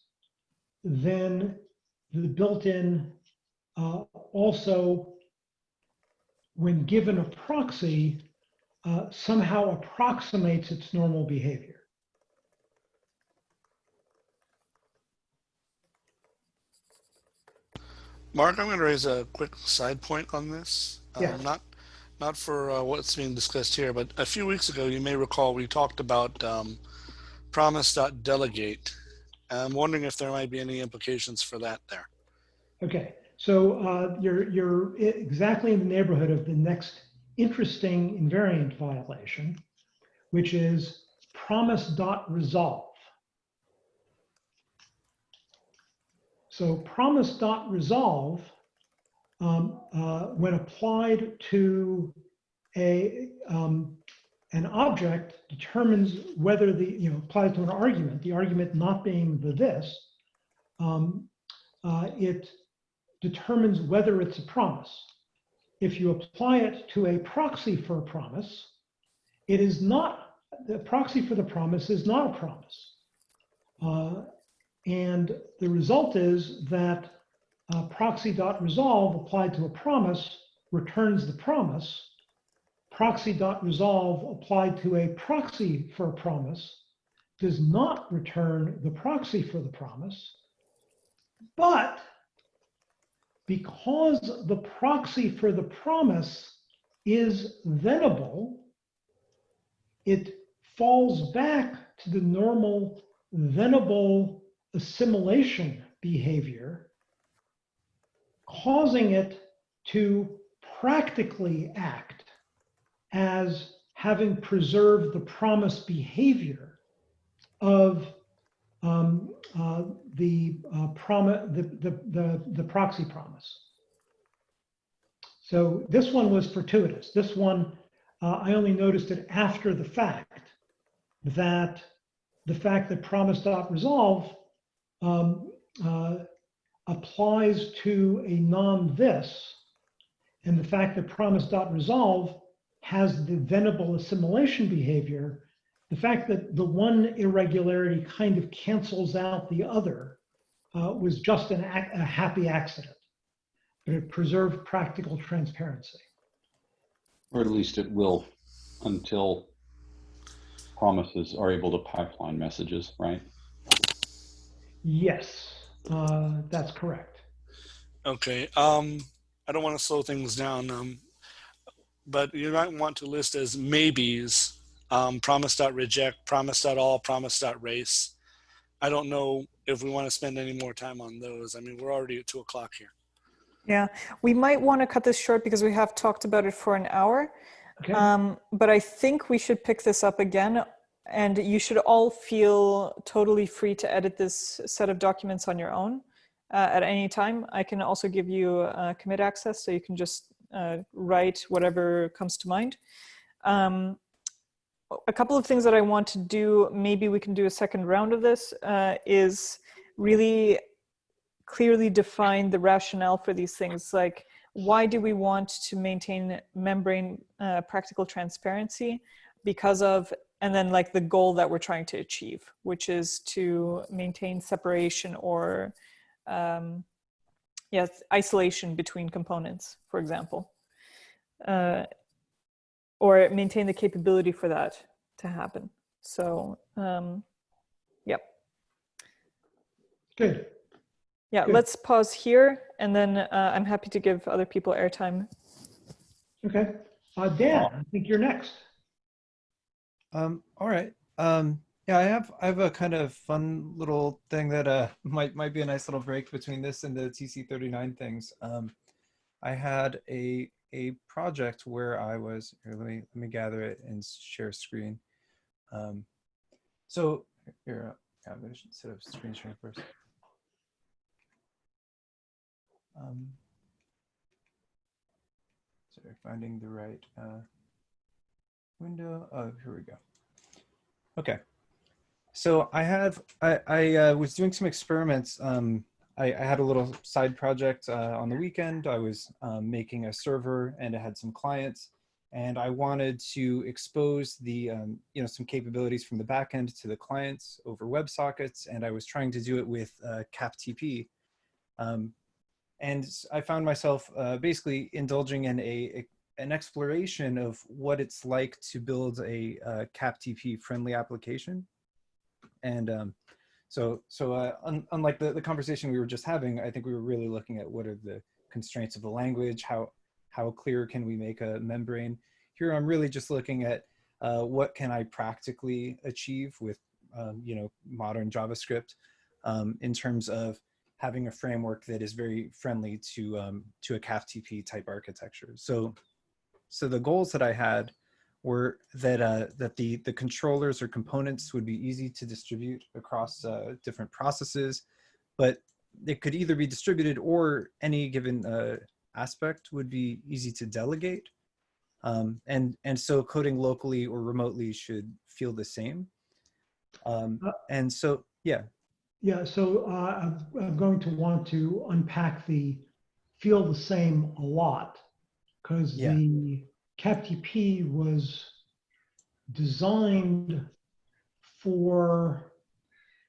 then the built-in uh, also, when given a proxy, uh, somehow approximates its normal behavior. Mark, I'm going to raise a quick side point on this. Um, Yeah. Not, not for uh, what's being discussed here, but a few weeks ago, you may recall, we talked about um, promise.delegate. I'm wondering if there might be any implications for that there. Okay, so uh, you're, you're exactly in the neighborhood of the next interesting invariant violation, which is promise.resolve. So promise.resolve, um, uh, when applied to a, um, an object, determines whether the, you know, applied to an argument, the argument not being the this, um, uh, it determines whether it's a promise. If you apply it to a proxy for a promise, it is not, the proxy for the promise is not a promise. Uh, and the result is that uh, proxy.resolve applied to a promise returns the promise. Proxy.resolve applied to a proxy for a promise does not return the proxy for the promise. But because the proxy for the promise is thenable, it falls back to the normal thenable assimilation behavior, causing it to practically act as having preserved the promise behavior of um, uh, the, uh, promise, the, the, the, the proxy promise. So this one was fortuitous. This one, uh, I only noticed it after the fact that the fact that promise.resolve um, uh, applies to a non-this, and the fact that promise.resolve has the thenable assimilation behavior, the fact that the one irregularity kind of cancels out the other uh, was just an a happy accident, but it preserved practical transparency. Or at least it will until promises are able to pipeline messages, right? Yes, uh, that's correct. Okay. Um, I don't want to slow things down, um, but you might want to list as maybes um, promise.reject, promise.all, promise.race. I don't know if we want to spend any more time on those. I mean, we're already at two o'clock here. Yeah, we might want to cut this short because we have talked about it for an hour. Okay. Um, but I think we should pick this up again and you should all feel totally free to edit this set of documents on your own uh, at any time. I can also give you uh, commit access so you can just uh, write whatever comes to mind. Um, a couple of things that I want to do, maybe we can do a second round of this, uh, is really clearly define the rationale for these things. Like why do we want to maintain membrane uh, practical transparency? Because of, and then like the goal that we're trying to achieve, which is to maintain separation or um, yes, isolation between components, for example. Uh, or maintain the capability for that to happen. So, um, yep. Good. Yeah, Good. let's pause here and then uh, I'm happy to give other people airtime. Okay. Uh, Dan, I think you're next. Um, all right. Um, yeah, I have I have a kind of fun little thing that uh might might be a nice little break between this and the TC39 things. Um, I had a a project where I was here. Let me let me gather it and share screen. Um, so here, yeah, I'm gonna set up screen sharing first. Um, sorry, finding the right uh, window. Oh, here we go. Okay. So I have, I, I uh, was doing some experiments. Um, I, I had a little side project uh, on the weekend. I was um, making a server and it had some clients and I wanted to expose the, um, you know, some capabilities from the backend to the clients over WebSockets. And I was trying to do it with uh, CapTP. Um, and I found myself uh, basically indulging in a an exploration of what it's like to build a uh, CapTP friendly application. And um, so, so uh, un unlike the, the conversation we were just having, I think we were really looking at what are the constraints of the language, how, how clear can we make a membrane. Here I'm really just looking at uh, what can I practically achieve with, um, you know, modern JavaScript um, in terms of having a framework that is very friendly to, um, to a CapTP type architecture. So so the goals that I had were that uh, that the the controllers or components would be easy to distribute across uh, different processes, but it could either be distributed or any given uh, aspect would be easy to delegate. Um, and and so coding locally or remotely should feel the same. Um, Uh, and so yeah, Yeah, so uh, I'm, I'm going to want to unpack the feel the same a lot because Yeah. the CapTP was designed for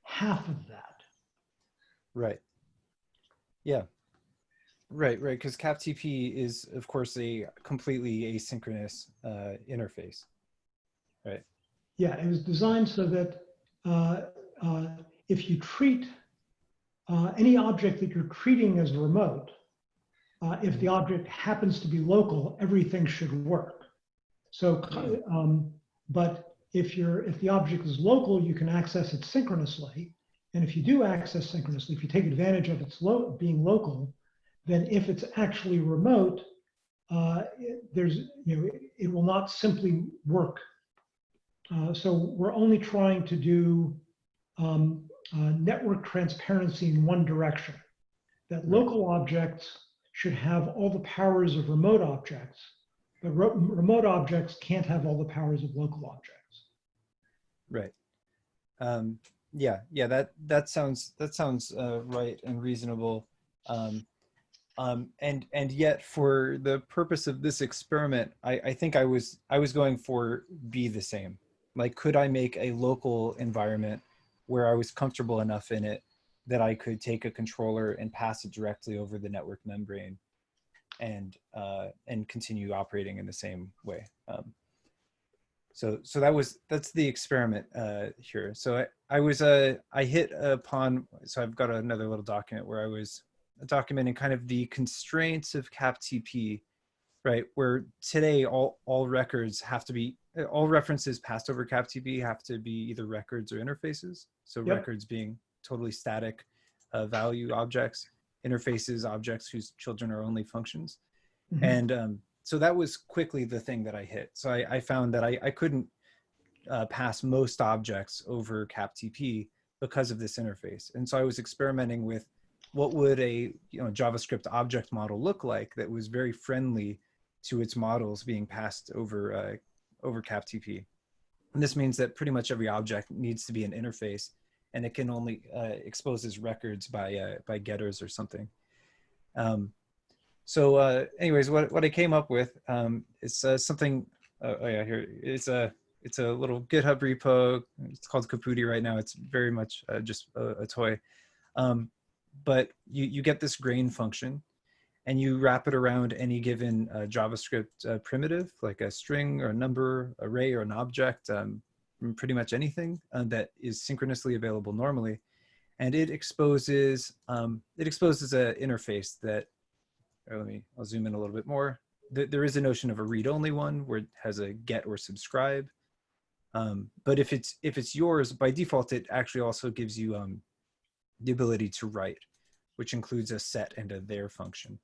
half of that. Right. Yeah. Right, right. Because CapTP is, of course, a completely asynchronous uh, interface. Right. Yeah, it was designed so that uh, uh, if you treat uh, any object that you're treating as remote, uh, if the object happens to be local, everything should work. So, um, but if you're if the object is local, you can access it synchronously. And if you do access synchronously, if you take advantage of its lo being local, then if it's actually remote, uh, there's you know it, it will not simply work. Uh, so we're only trying to do um, uh, network transparency in one direction. That local objects should have all the powers of remote objects, but ro- remote objects can't have all the powers of local objects. Right. Um, yeah, yeah, that, that sounds, that sounds uh, right and reasonable. Um, um, and, and yet for the purpose of this experiment, I, I think I was, I was going for be the same. Like, could I make a local environment where I was comfortable enough in it that I could take a controller and pass it directly over the network membrane and, uh, and continue operating in the same way. Um, so so that was that's the experiment uh, here. So I, I was uh, I hit upon so I've got another little document where I was documenting kind of the constraints of CapTP, right? Where today all all records have to be all references passed over CapTP have to be either records or interfaces. So Yep. records being totally static uh, value objects, interfaces objects whose children are only functions. Mhm. And um, so that was quickly the thing that I hit. So I, I found that I, I couldn't uh, pass most objects over CapTP because of this interface. And so I was experimenting with what would a you know, JavaScript object model look like that was very friendly to its models being passed over, uh, over CapTP. And this means that pretty much every object needs to be an interface and it can only uh, expose its records by, uh, by getters or something. Um, so uh, anyways, what, what I came up with um, is uh, something, uh, oh yeah, here, it's a, it's a little GitHub repo. It's called Caputi right now. It's very much uh, just a, a toy. Um, but you, you get this grain function and you wrap it around any given uh, JavaScript uh, primitive, like a string or a number, array or an object, um, pretty much anything uh, that is synchronously available normally. And it exposes, um, it exposes an interface that, let me, I'll zoom in a little bit more. There, there is a notion of a read-only one where it has a get or subscribe. Um, but if it's, if it's yours, by default, it actually also gives you um, the ability to write, which includes a set and a there function.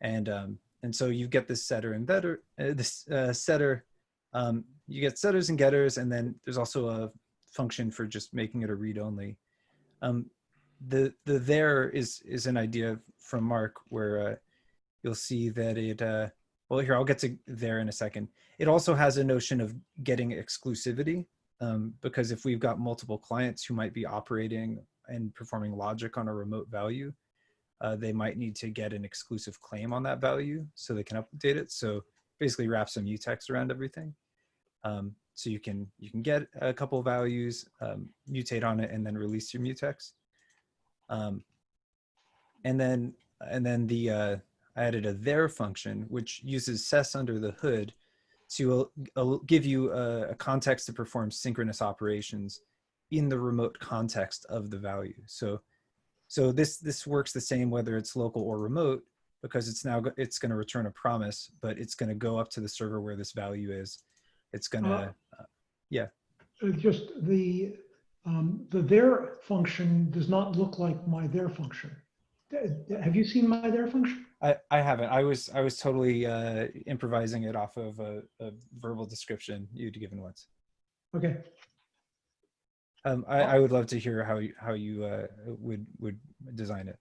And, um, and so you get this setter and better, uh, this uh, setter, um, you get setters and getters, and then there's also a function for just making it a read only. Um, the, the there is, is an idea from Mark where uh, you'll see that it, uh, well here, I'll get to there in a second. It also has a notion of getting exclusivity um, because if we've got multiple clients who might be operating and performing logic on a remote value, uh, they might need to get an exclusive claim on that value so they can update it. So basically wrap some mutex around everything. Um, so you can you can get a couple values, um, mutate on it, and then release your mutex. Um, and then and then the uh, I added a there function which uses SES under the hood to uh, give you a, a context to perform synchronous operations in the remote context of the value. So so this, this works the same whether it's local or remote because it's now, it's going to return a promise, but it's going to go up to the server where this value is. It's going to, uh, yeah. Uh, Just the, um, the there function does not look like my there function. Have you seen my there function? I, I haven't. I was I was totally uh, improvising it off of a, a verbal description you'd given once. Okay, Um, I, I would love to hear how you, how you uh, would would design it.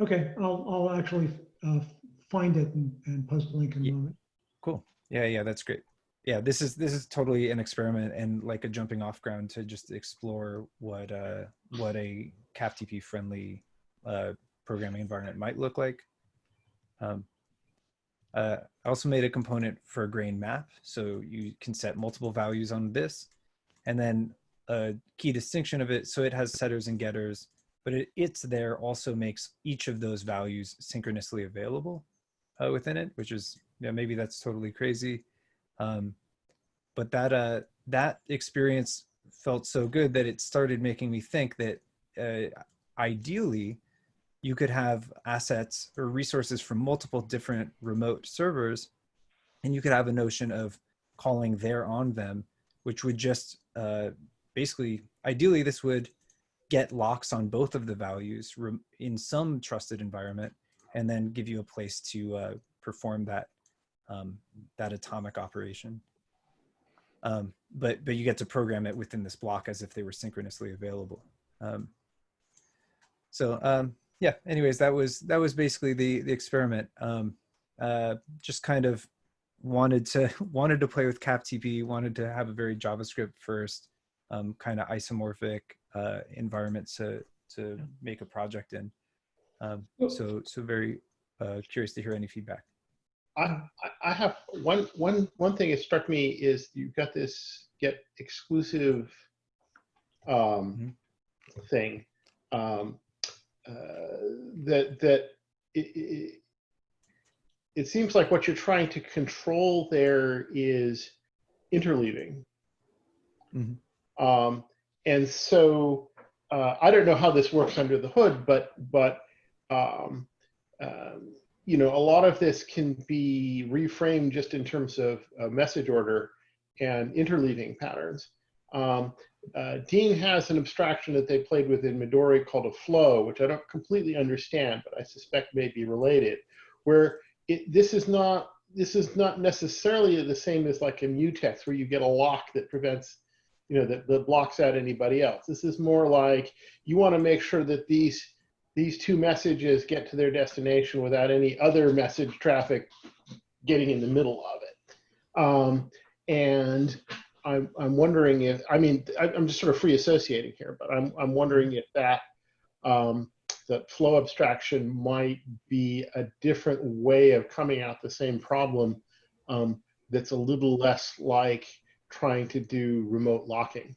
okay, I'll, I'll actually uh, find it and, and post a link in a Ye- moment. Cool. Yeah, yeah, that's great. Yeah, this is this is totally an experiment and like a jumping off ground to just explore what uh, what a CapTP friendly uh, programming environment might look like. Um, uh, I also made a component for a grain map, so you can set multiple values on this, and then a key distinction of it. So it has setters and getters, but it, it's there also makes each of those values synchronously available uh, within it, which is yeah maybe that's totally crazy, um, but that uh, that experience felt so good that it started making me think that uh, ideally you could have assets or resources from multiple different remote servers and you could have a notion of calling there on them which would just uh, basically ideally this would get locks on both of the values in some trusted environment and then give you a place to uh, perform that um, that atomic operation. Um, but but you get to program it within this block as if they were synchronously available. Um, so um, yeah anyways that was that was basically the the experiment. Um uh just kind of wanted to wanted to play with captp wanted to have a very javascript first um kind of isomorphic uh environment to to make a project in um so so very uh curious to hear any feedback I, I- have one, one, one thing that struck me is you've got this get exclusive um, thing um, uh, that, that it, it, it seems like what you're trying to control there is interleaving. Mhm. Um, and so uh, I don't know how this works under the hood, but, but um, um, you know, a lot of this can be reframed just in terms of uh, message order and interleaving patterns. Um, uh, Dean has an abstraction that they played with in Midori called a flow, which I don't completely understand, but I suspect may be related, where it, this is not this is not necessarily the same as like a mutex where you get a lock that prevents, you know, that, that blocks out anybody else. This is more like you want to make sure that these these two messages get to their destination without any other message traffic getting in the middle of it. Um, and I'm, I'm wondering if, I mean, I- I'm just sort of free associating here, but I'm, I'm wondering if that um, that flow abstraction might be a different way of coming out the same problem um, that's a little less like trying to do remote locking.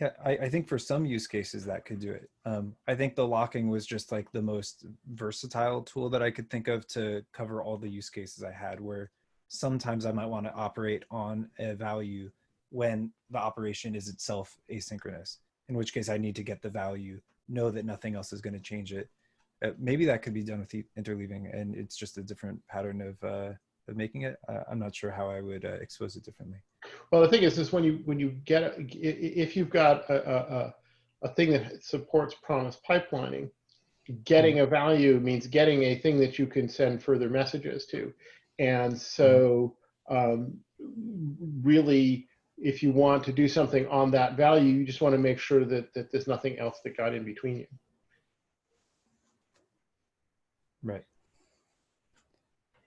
Yeah, I, I think for some use cases that could do it. Um, I think the locking was just like the most versatile tool that I could think of to cover all the use cases I had where sometimes I might want to operate on a value when the operation is itself asynchronous, in which case I need to get the value, know that nothing else is going to change it. Uh, maybe that could be done with interleaving and it's just a different pattern of, uh, of making it. Uh, I'm not sure how I would uh, expose it differently. Well, the thing is, is when you when you get a- i- i- if you've got a, a, a- a thing that supports promise pipelining, getting a value means getting a thing that you can send further messages to, and so um, really, if you want to do something on that value, you just want to make sure that that there's nothing else that got in between you. Right.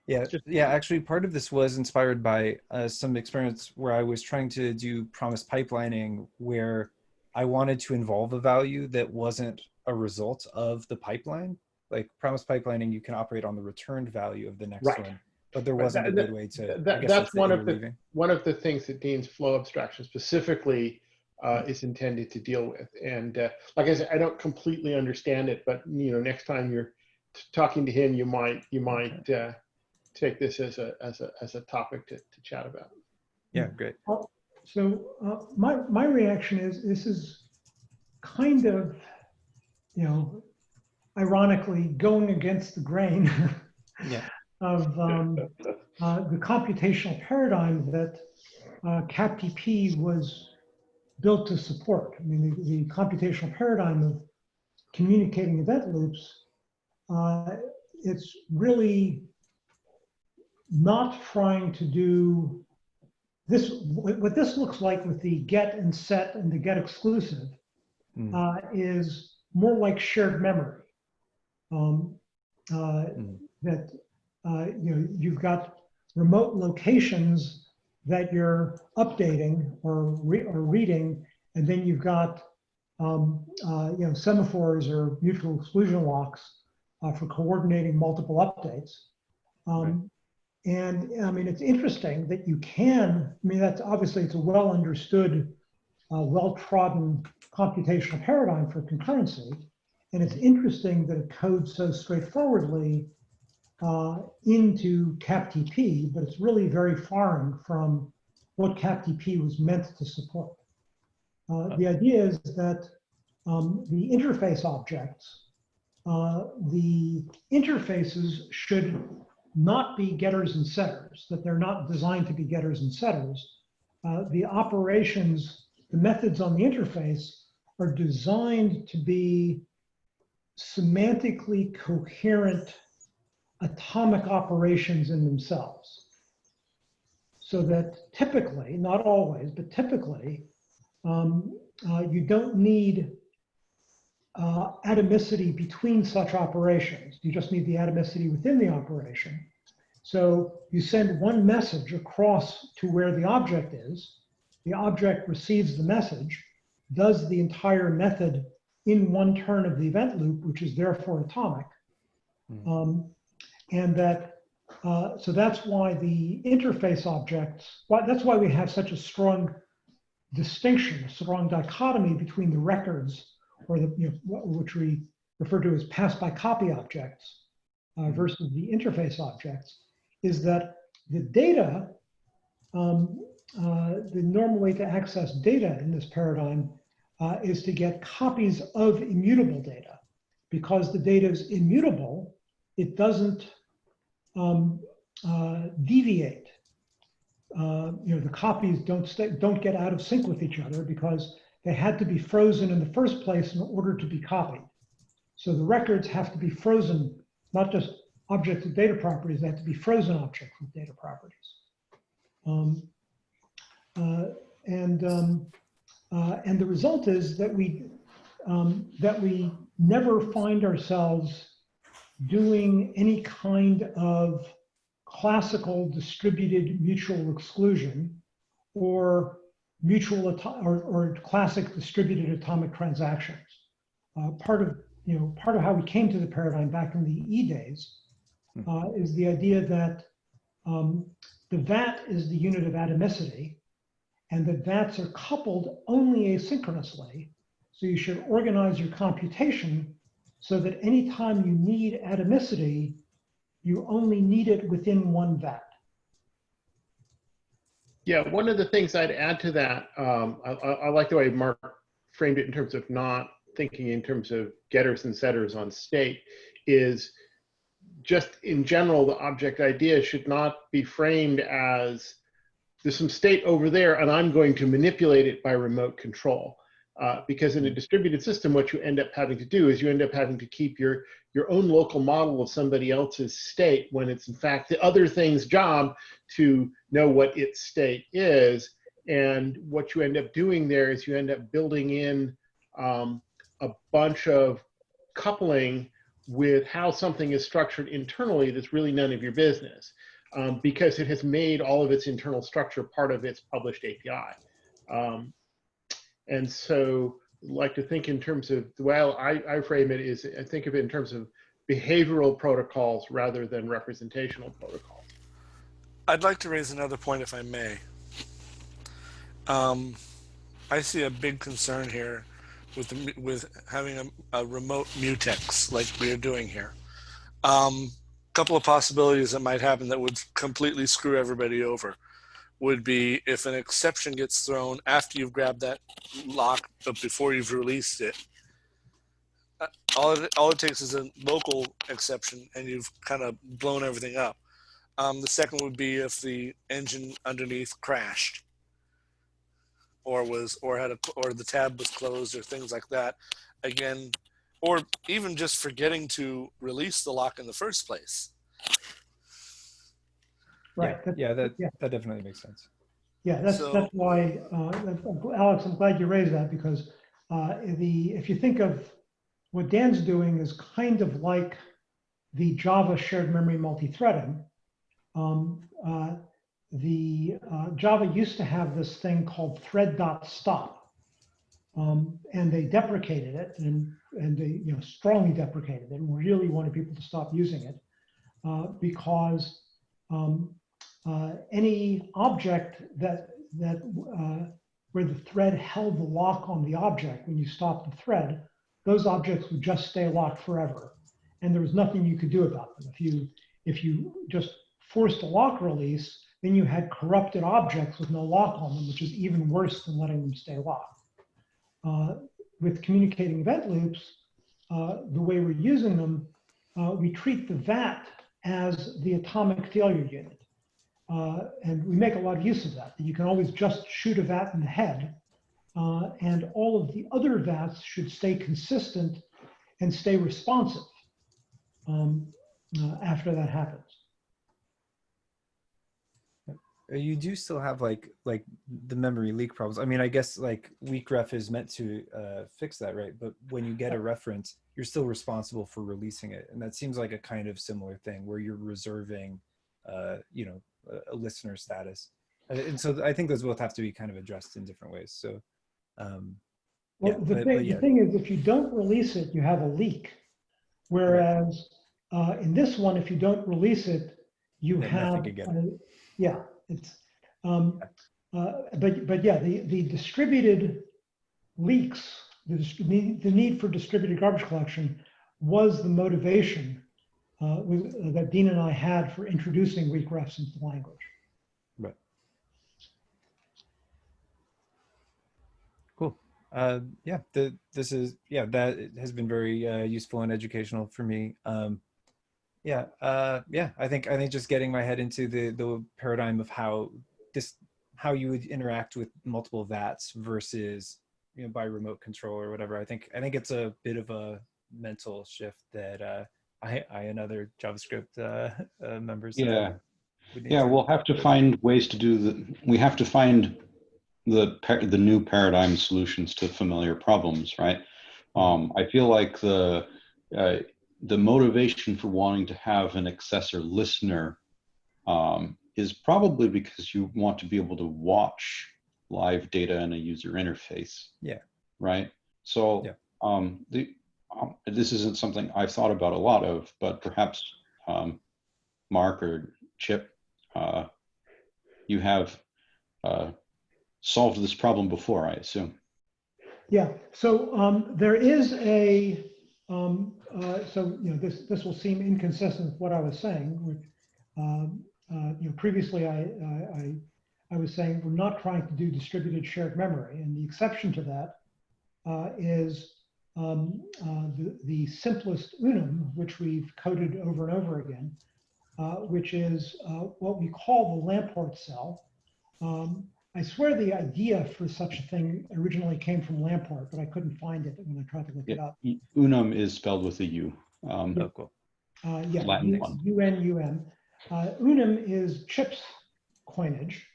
Yeah, Just- yeah. Actually, part of this was inspired by uh, some experience where I was trying to do promise pipelining, where I wanted to involve a value that wasn't a result of the pipeline. Like promise pipelining, you can operate on the returned value of the next Right. one, but there wasn't a that- good way to. That- guess that's one of the- interleaving. one of the things that Dean's flow abstraction specifically uh, is intended to deal with. And uh, like I said, I don't completely understand it, but you know, next time you're t- talking to him, you might you might uh, take this as a as a as a topic to, to chat about. Yeah, great. So uh, my, my reaction is this is kind of, you know, ironically going against the grain Yeah. of um, uh, the computational paradigm that uh, CapTP was built to support. I mean, the, the computational paradigm of communicating event loops, uh, it's really not trying to do this. What this looks like with the get and set and the get exclusive Mm. uh, is more like shared memory. Um, uh, Mm. That uh, you know you've got remote locations that you're updating or re- or reading, and then you've got um, uh, you know semaphores or mutual exclusion locks uh, for coordinating multiple updates. Um, And I mean, it's interesting that you can. I mean, that's obviously it's a well understood, uh, well trodden computational paradigm for concurrency. And it's interesting that it codes so straightforwardly uh, into CapTP, but it's really very foreign from what CapTP was meant to support. Uh, the idea is that um, the interface objects, uh, the interfaces should not be getters and setters, that they're not designed to be getters and setters. Uh, the operations, the methods on the interface are designed to be semantically coherent atomic operations in themselves. So that typically, not always, but typically, um, uh, you don't need uh, atomicity between such operations. You just need the atomicity within the operation. So you send one message across to where the object is. The object receives the message, does the entire method in one turn of the event loop, which is therefore atomic. Mhm. Um, and that, uh, so that's why the interface objects, why, that's why we have such a strong distinction, a strong dichotomy between the records or the, you know, which we refer to as pass by copy objects uh, versus the interface objects, is that the data, um, uh, the normal way to access data in this paradigm uh, is to get copies of immutable data. Because the data is immutable, it doesn't um, uh, deviate. Uh, you know, the copies don't stay, don't get out of sync with each other because they had to be frozen in the first place in order to be copied. So the records have to be frozen, not just objects with data properties, they have to be frozen objects with data properties. Um, uh, and, um, uh, and the result is that we, um, that we never find ourselves doing any kind of classical distributed mutual exclusion or mutual or, or classic distributed atomic transactions. uh, part of, you know, part of how we came to the paradigm back in the E days Hmm. uh, is the idea that um, the vat is the unit of atomicity and that vats are coupled only asynchronously. So you should organize your computation so that anytime you need atomicity, you only need it within one vat. Yeah, one of the things I'd add to that, um, I, I, I like the way Mark framed it in terms of not thinking in terms of getters and setters on state, is just in general, the object idea should not be framed as there's some state over there and I'm going to manipulate it by remote control. Uh, because in a distributed system, what you end up having to do is you end up having to keep your, your own local model of somebody else's state when it's in fact the other thing's job to know what its state is. And what you end up doing there is you end up building in um, a bunch of coupling with how something is structured internally that's really none of your business um, because it has made all of its internal structure part of its published API. Um, and so like to think in terms of well, I, I frame it is I think of it in terms of behavioral protocols rather than representational protocols. I'd like to raise another point if I may. Um, I see a big concern here with the, with having a, a remote mutex like we are doing here. A um, couple of possibilities that might happen that would completely screw everybody over would be if an exception gets thrown after you've grabbed that lock but before you've released it. Uh, all it, all it takes is a local exception and you've kind of blown everything up. Um, the second would be if the engine underneath crashed or was or had a or the tab was closed or things like that. Again, or even just forgetting to release the lock in the first place. Right. Yeah, yeah that yeah. that definitely makes sense. Yeah, that's, So- that's why, uh, Alex, I'm glad you raised that because uh, the, if you think of what Dan's doing is kind of like the Java shared memory multi-threading. Um, uh, the uh, Java used to have this thing called thread.stop. Um, and they deprecated it and, and they you know, strongly deprecated it and really wanted people to stop using it uh, because um, uh, any object that that uh, where the thread held the lock on the object when you stopped the thread, those objects would just stay locked forever, and there was nothing you could do about them. If you if you just forced a lock release, then you had corrupted objects with no lock on them, which is even worse than letting them stay locked. Uh, with communicating event loops, uh, the way we're using them, uh, we treat the VAT as the atomic failure unit. Uh, and we make a lot of use of that, you can always just shoot a vat in the head. Uh, and all of the other vats should stay consistent and stay responsive um, uh, after that happens. Uh, You do still have like like the memory leak problems. I mean, I guess like weak ref is meant to uh, fix that, right? But when you get a reference, you're still responsible for releasing it, and that seems like a kind of similar thing where you're reserving, uh, you know, a, listener status. And so I think those both have to be kind of addressed in different ways. So, um, Well, Yeah, the, but- thing, but yeah. the thing is, if you don't release it, you have a leak. Whereas uh, in this one, if you don't release it, you nothing have, uh, yeah, it's, um, uh, but, but yeah, the, the distributed leaks, the, the need for distributed garbage collection was the motivation uh, with, that Dean and I had for introducing weak refs into the language. Right. Cool. Uh, yeah, the, this is, yeah, that has been very uh, useful and educational for me. Um, yeah, uh, yeah, I think, I think just getting my head into the, the paradigm of how this, how you would interact with multiple VATs versus, you know, by remote control or whatever. I think, I think it's a bit of a mental shift that uh, I, I and other JavaScript uh, uh, members. Yeah. Yeah, to- we'll have to find ways to do the, we have to find the, the new paradigm solutions to familiar problems, right? Um, I feel like the, uh, the motivation for wanting to have an accessor listener um, is probably because you want to be able to watch live data in a user interface. Yeah. Right? So Yeah. um, the, um, this isn't something I've thought about a lot of, but perhaps um, Mark or Chip, uh, you have uh, solved this problem before, I assume. Yeah, so um, there is a, um, uh, so, you know, this, this will seem inconsistent with what I was saying. um, uh, You know, previously I, I, I- I was saying we're not trying to do distributed shared memory. And the exception to that uh, is um, uh, the, the simplest unum, which we've coded over and over again, uh, which is uh, what we call the Lamport cell. Um, I swear the idea for such a thing originally came from Lamport, but I couldn't find it when I tried to look it up. unum is spelled with a U. Um, Oh, cool. Uh, yeah, Latin one. UNUM. Uh, unum is Chip's coinage,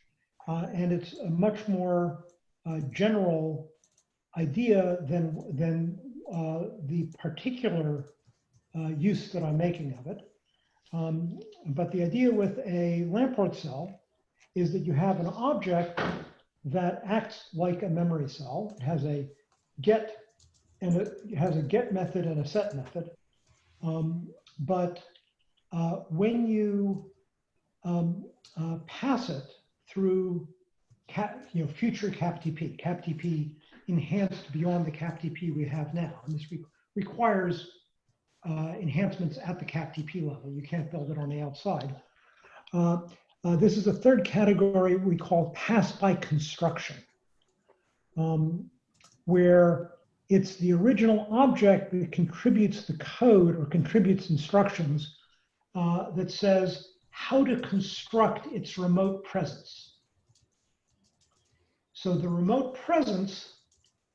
uh, and it's a much more uh, general idea than, than uh, the particular uh, use that I'm making of it. Um, but the idea with a Lamport cell is that you have an object that acts like a memory cell. It has a get and it has a get method and a set method. Um, but uh, when you um, uh, pass it through cap, you know, future CapTP, CapTP enhanced beyond the CapTP we have now, and this re- requires uh, enhancements at the CapTP level. You can't build it on the outside. Uh, uh, this is a third category we call pass by construction, um, where it's the original object that contributes the code or contributes instructions uh, that says how to construct its remote presence. So the remote presence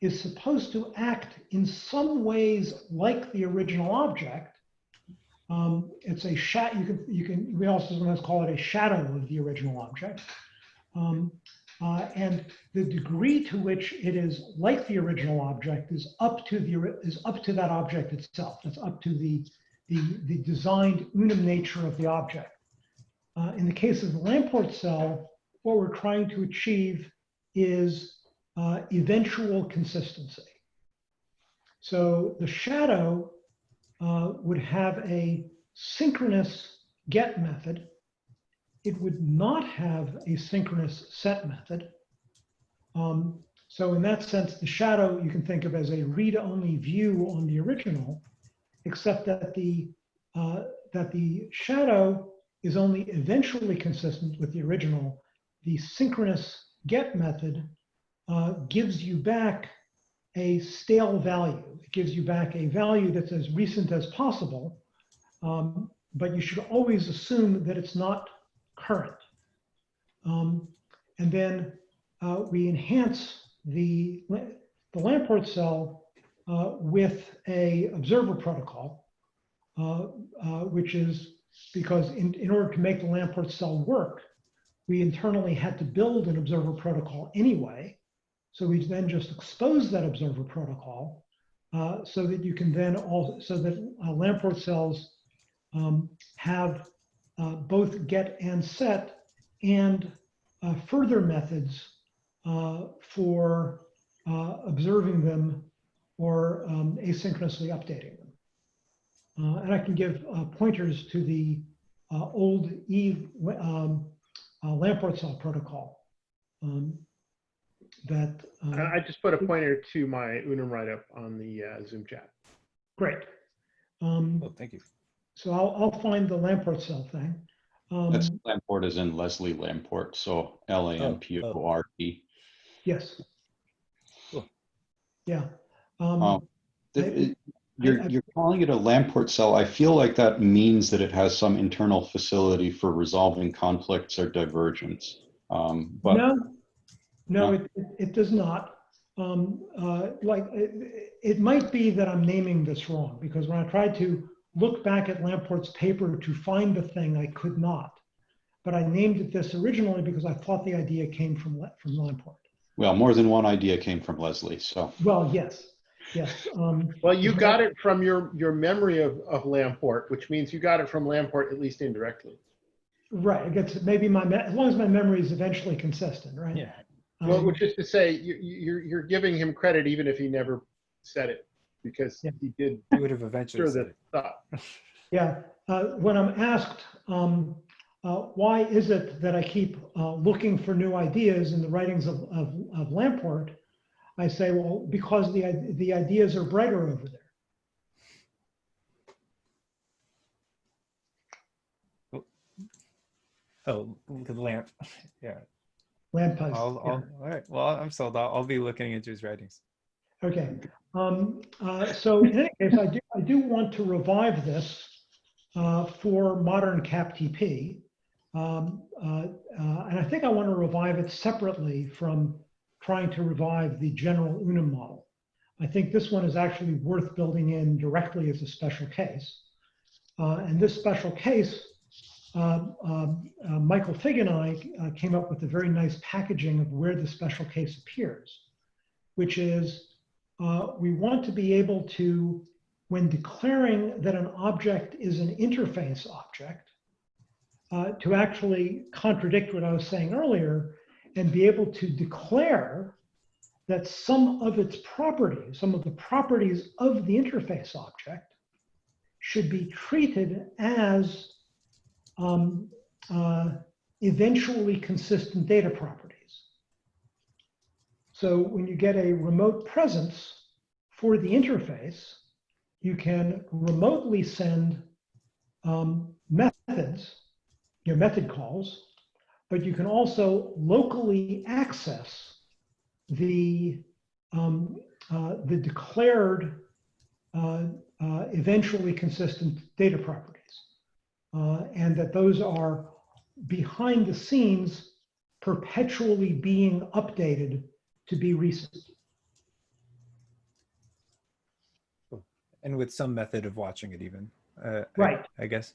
is supposed to act in some ways like the original object. Um, it's a shat. You can you can we also sometimes call it a shadow of the original object. Um, uh, and the degree to which it is like the original object is up to the is up to that object itself. That's up to the the, the designed unum nature of the object. Uh, in the case of the Lamport cell, what we're trying to achieve is uh, eventual consistency. So the shadow uh, would have a synchronous get method. It would not have a synchronous set method. Um, so in that sense, the shadow you can think of as a read-only view on the original, except that the uh, that the shadow is only eventually consistent with the original. The synchronous get method uh, gives you back a stale value. It gives you back a value that's as recent as possible, um, but you should always assume that it's not current. Um, and then uh, we enhance the, the Lamport cell uh, with a observer protocol, uh, uh, which is because in, in order to make the Lamport cell work, we internally had to build an observer protocol anyway. So we then just expose that observer protocol uh, so that you can then also, so that uh, Lamport cells um, have uh, both get and set and uh, further methods uh, for uh, observing them or um, asynchronously updating them. And I can give pointers to the old Eve um, Lamport cell protocol um, that. uh, I I just put a pointer to my Unum write-up on the uh, Zoom chat. Great. Um, Oh, thank you. So I'll, I'll find the Lamport cell thing. Um, That's Lamport is in Leslie Lamport, so L A M P O R T. Yes. Cool. Yeah. Um, Um, I- Th- You're, I- you're calling it a Lamport cell. I feel like that means that it has some internal facility for resolving conflicts or divergence. Um, But No, no, No? it, it- it does not. Um, uh, Like, it, it might be that I'm naming this wrong, because when I tried to look back at Lamport's paper to find the thing, I could not. But I named it this originally because I thought the idea came from, La- from Lamport. Well, more than one idea came from Leslie, so. Well, yes, yes. um, Well, you got it from your, your memory of, of Lamport, which means you got it from Lamport at least indirectly. Right, I guess maybe my, me- as long as my memory is eventually consistent, right? Yeah. Well, Um, which is to say, you, you're, you're giving him credit even if he never said it. because Yeah. he did You would have eventually sure said that it. thought. Yeah, uh, when I'm asked, um, uh, why is it that I keep uh, looking for new ideas in the writings of, of, of Lamport? I say, well, because the, the ideas are brighter over there. Oh, the lamp. Yeah. Lamp. I'll, yeah. I'll, all right. Well, I'm sold. I'll, I'll be looking into his writings. Okay, um, uh, so in any case, I do, I do want to revive this uh, for modern CapTP. Um, uh, uh, and I think I want to revive it separately from trying to revive the general unum model. I think this one is actually worth building in directly as a special case. Uh, and this special case, Michael Fig and I uh, came up with a very nice packaging of where the special case appears, which is uh, we want to be able to, when declaring that an object is an interface object, uh, to actually contradict what I was saying earlier and be able to declare that some of its properties, some of the properties of the interface object should be treated as um, uh, eventually consistent data properties. So when you get a remote presence for the interface, you can remotely send um, methods, your method calls, but you can also locally access the, um, uh, the declared uh, uh, eventually consistent data properties. Uh, and that those are behind the scenes perpetually being updated to be recent. And with some method of watching it even. Uh, I- Right. I, guess.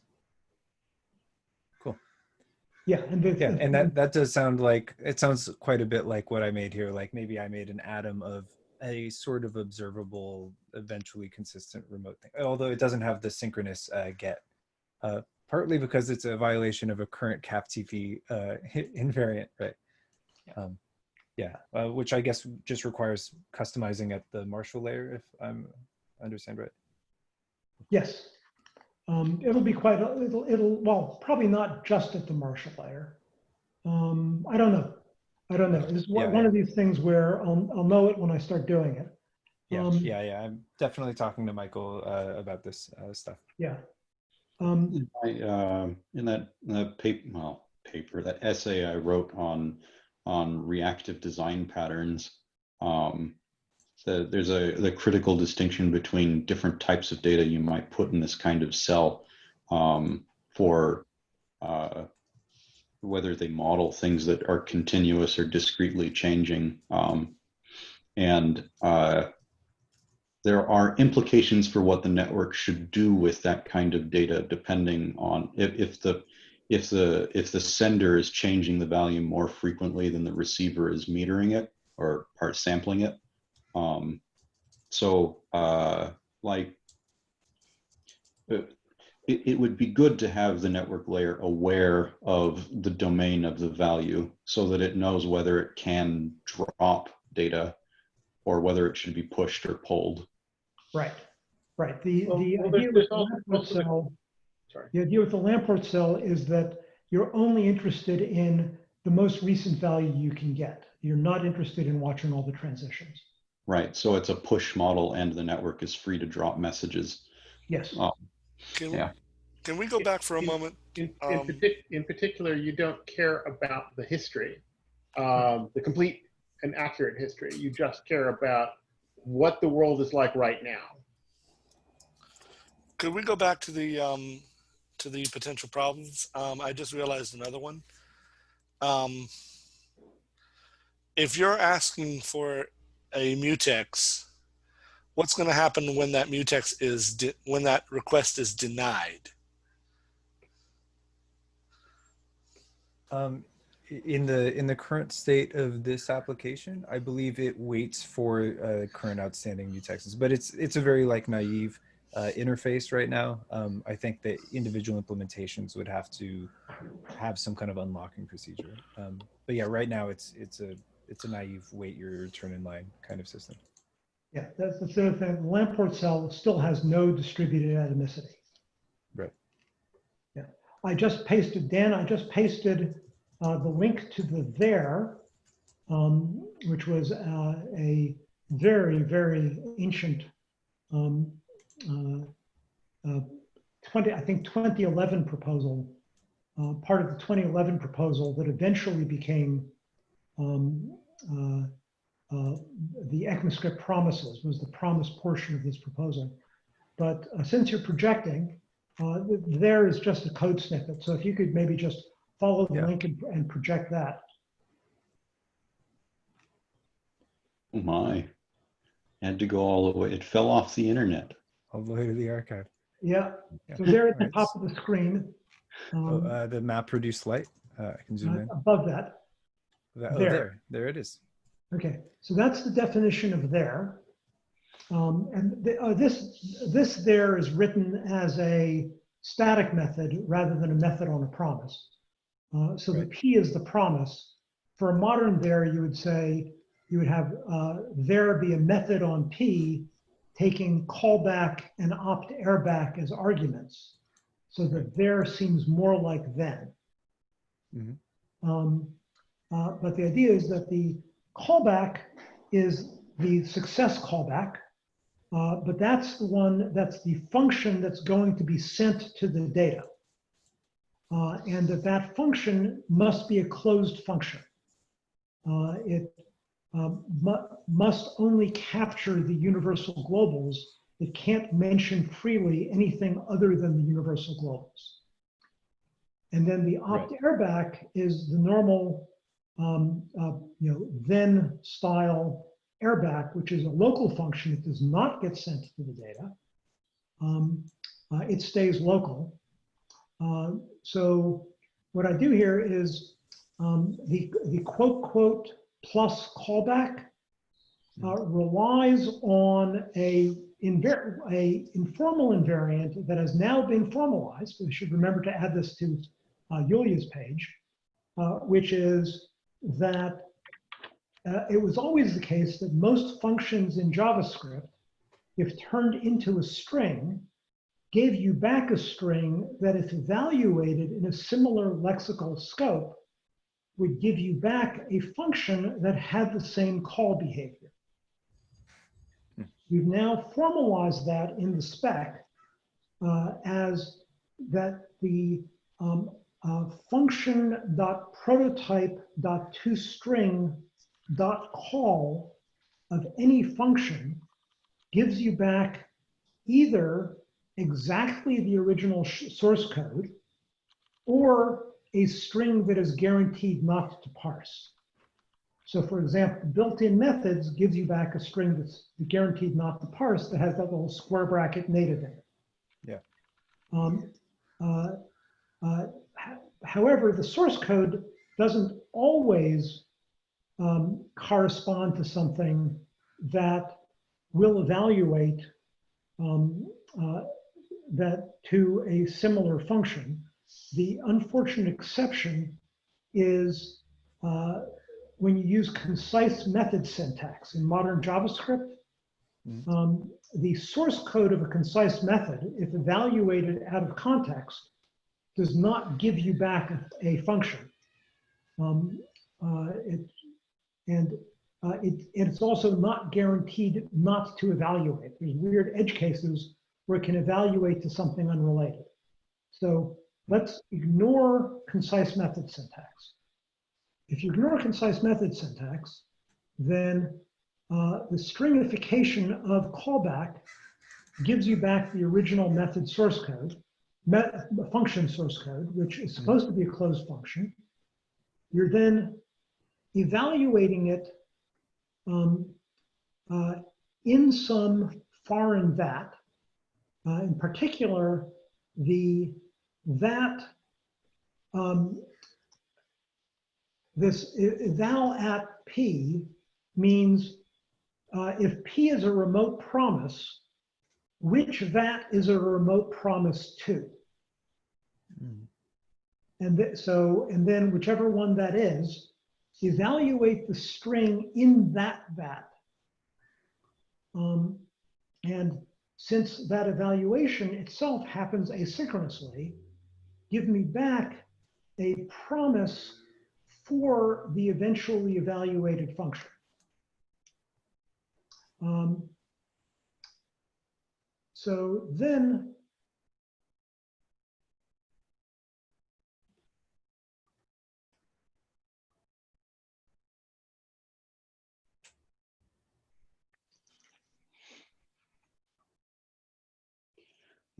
Yeah, and the, Yeah. And that, that does sound like, it sounds quite a bit like what I made here. Like maybe I made an atom of a sort of observable, eventually consistent remote thing. Although it doesn't have the synchronous uh, get. Uh, partly because it's a violation of a current CapTP uh, invariant, right? Um, yeah, uh, which I guess just requires customizing at the marshal layer, if I'm understand right. yes, um, it'll be quite. It'll, it'll well, probably not just at the marshal layer. Um, I don't know. I don't know. It's one, Yeah, one yeah. of these things where I'll, I'll know it when I start doing it. Yeah, Um, yeah, yeah. I'm definitely talking to Michael uh, about this uh, stuff. Yeah. Um, um, in that, in that paper, well, paper, that essay I wrote on, on reactive design patterns, um, the, there's a, the critical distinction between different types of data you might put in this kind of cell, um, for, uh, whether they model things that are continuous or discretely changing. Um, and, uh, there are implications for what the network should do with that kind of data depending on if, if the if the if the sender is changing the value more frequently than the receiver is metering it or part sampling it. Um, so uh, like it, it would be good to have the network layer aware of the domain of the value so that it knows whether it can drop data or whether it should be pushed or pulled right. Right. The, Well, the well, idea with there's the also- Lamport also the- cell, Sorry. the idea with the Lamport cell is that you're only interested in the most recent value you can get. You're not interested in watching all the transitions. Right. So it's a push model and the network is free to drop messages. Yes. Oh. Can, Yeah. can we go back for a In- moment? In, in, Um, partic- in particular, you don't care about the history, um, the complete and accurate history. You just care about what the world is like right now. Could we go back to the um, to the potential problems? Um, I just realized another one. Um, if you're asking for a mutex, what's going to happen when that mutex is de- when that request is denied? Um, i- in the in the current state of this application, I believe it waits for uh, current outstanding mutexes, but it's it's a very like naive uh, interface right now. Um, I think that individual implementations would have to have some kind of unlocking procedure. Um, but yeah, right now it's it's a it's a naive wait your turn in line kind of system. Yeah, that's the third thing. The Lamport cell still has no distributed atomicity. Right. Yeah, I just pasted, Dan, I just pasted uh, the link to the there, um, which was uh, a very, very ancient um, uh, uh, 20, I think 2011 proposal, uh, part of the 2011 proposal that eventually became um, uh, the ECMAScript promises was the promise portion of this proposal. But since you're projecting, there is just a code snippet. So if you could maybe just follow the Yeah. link and, and project that. Oh my. Had to go all the way. It fell off the internet. All the way to the archive. Yeah, Yeah. so there at the Right. top of the screen, Oh, um, uh, the map produced light. Uh, I can zoom in. above that. That- oh, there. there, there it is. Okay, so that's the definition of there. Um, and the, uh, this, this there is written as a static method rather than a method on a promise. Uh, so the P is the promise. For a modern there, you would say, you would have uh, there be a method on P taking callback and opt errback as arguments. So that there seems more like then. Mhm. Um, uh, but the idea is that the callback is the success callback, uh, but that's the one, that's the function that's going to be sent to the data. Uh, and that that function must be a closed function. Uh, it um, mu- must only capture the universal globals. It can't mention freely anything other than the universal globals. And then the opt errback is the normal um, uh, you know, then style errback, which is a local function. It does not get sent to the data. Um, uh, it stays local. Uh, so what I do here is um, the, the quote, quote, plus callback uh, relies on a, inver a informal invariant that has now been formalized. We should remember to add this to uh, Yulia's page, uh, which is that uh, it was always the case that most functions in JavaScript, if turned into a string, gave you back a string that if evaluated in a similar lexical scope, would give you back a function that had the same call behavior. We've now formalized that in the spec uh, as that the um, uh, function.prototype.toString.call of any function gives you back either exactly the original source code or a string that is guaranteed not to parse. So for example, built-in methods gives you back a string that's guaranteed not to parse that has that little square bracket native in it. Yeah. Um, uh, uh, however, the source code doesn't always um, correspond to something that will evaluate um, uh, that to a similar function. The unfortunate exception is uh, when you use concise method syntax in modern JavaScript, Mhm. um, the source code of a concise method, if evaluated out of context, does not give you back a, a function. Um, uh, it, and uh, it, it's also not guaranteed not to evaluate. There's weird edge cases where it can evaluate to something unrelated. So let's ignore concise method syntax. If you ignore concise method syntax, then uh, the stringification of callback gives you back the original method source code, met, function source code, which is supposed to be a closed function. You're then evaluating it um, uh, in some foreign vat, uh, in particular, the vat, um, this eval at p means uh, if p is a remote promise, which that is a remote promise to? Mm. And th- so, and then whichever one that is, evaluate the string in that vat. Um, and since that evaluation itself happens asynchronously, give me back a promise for the eventually evaluated function. Um, so then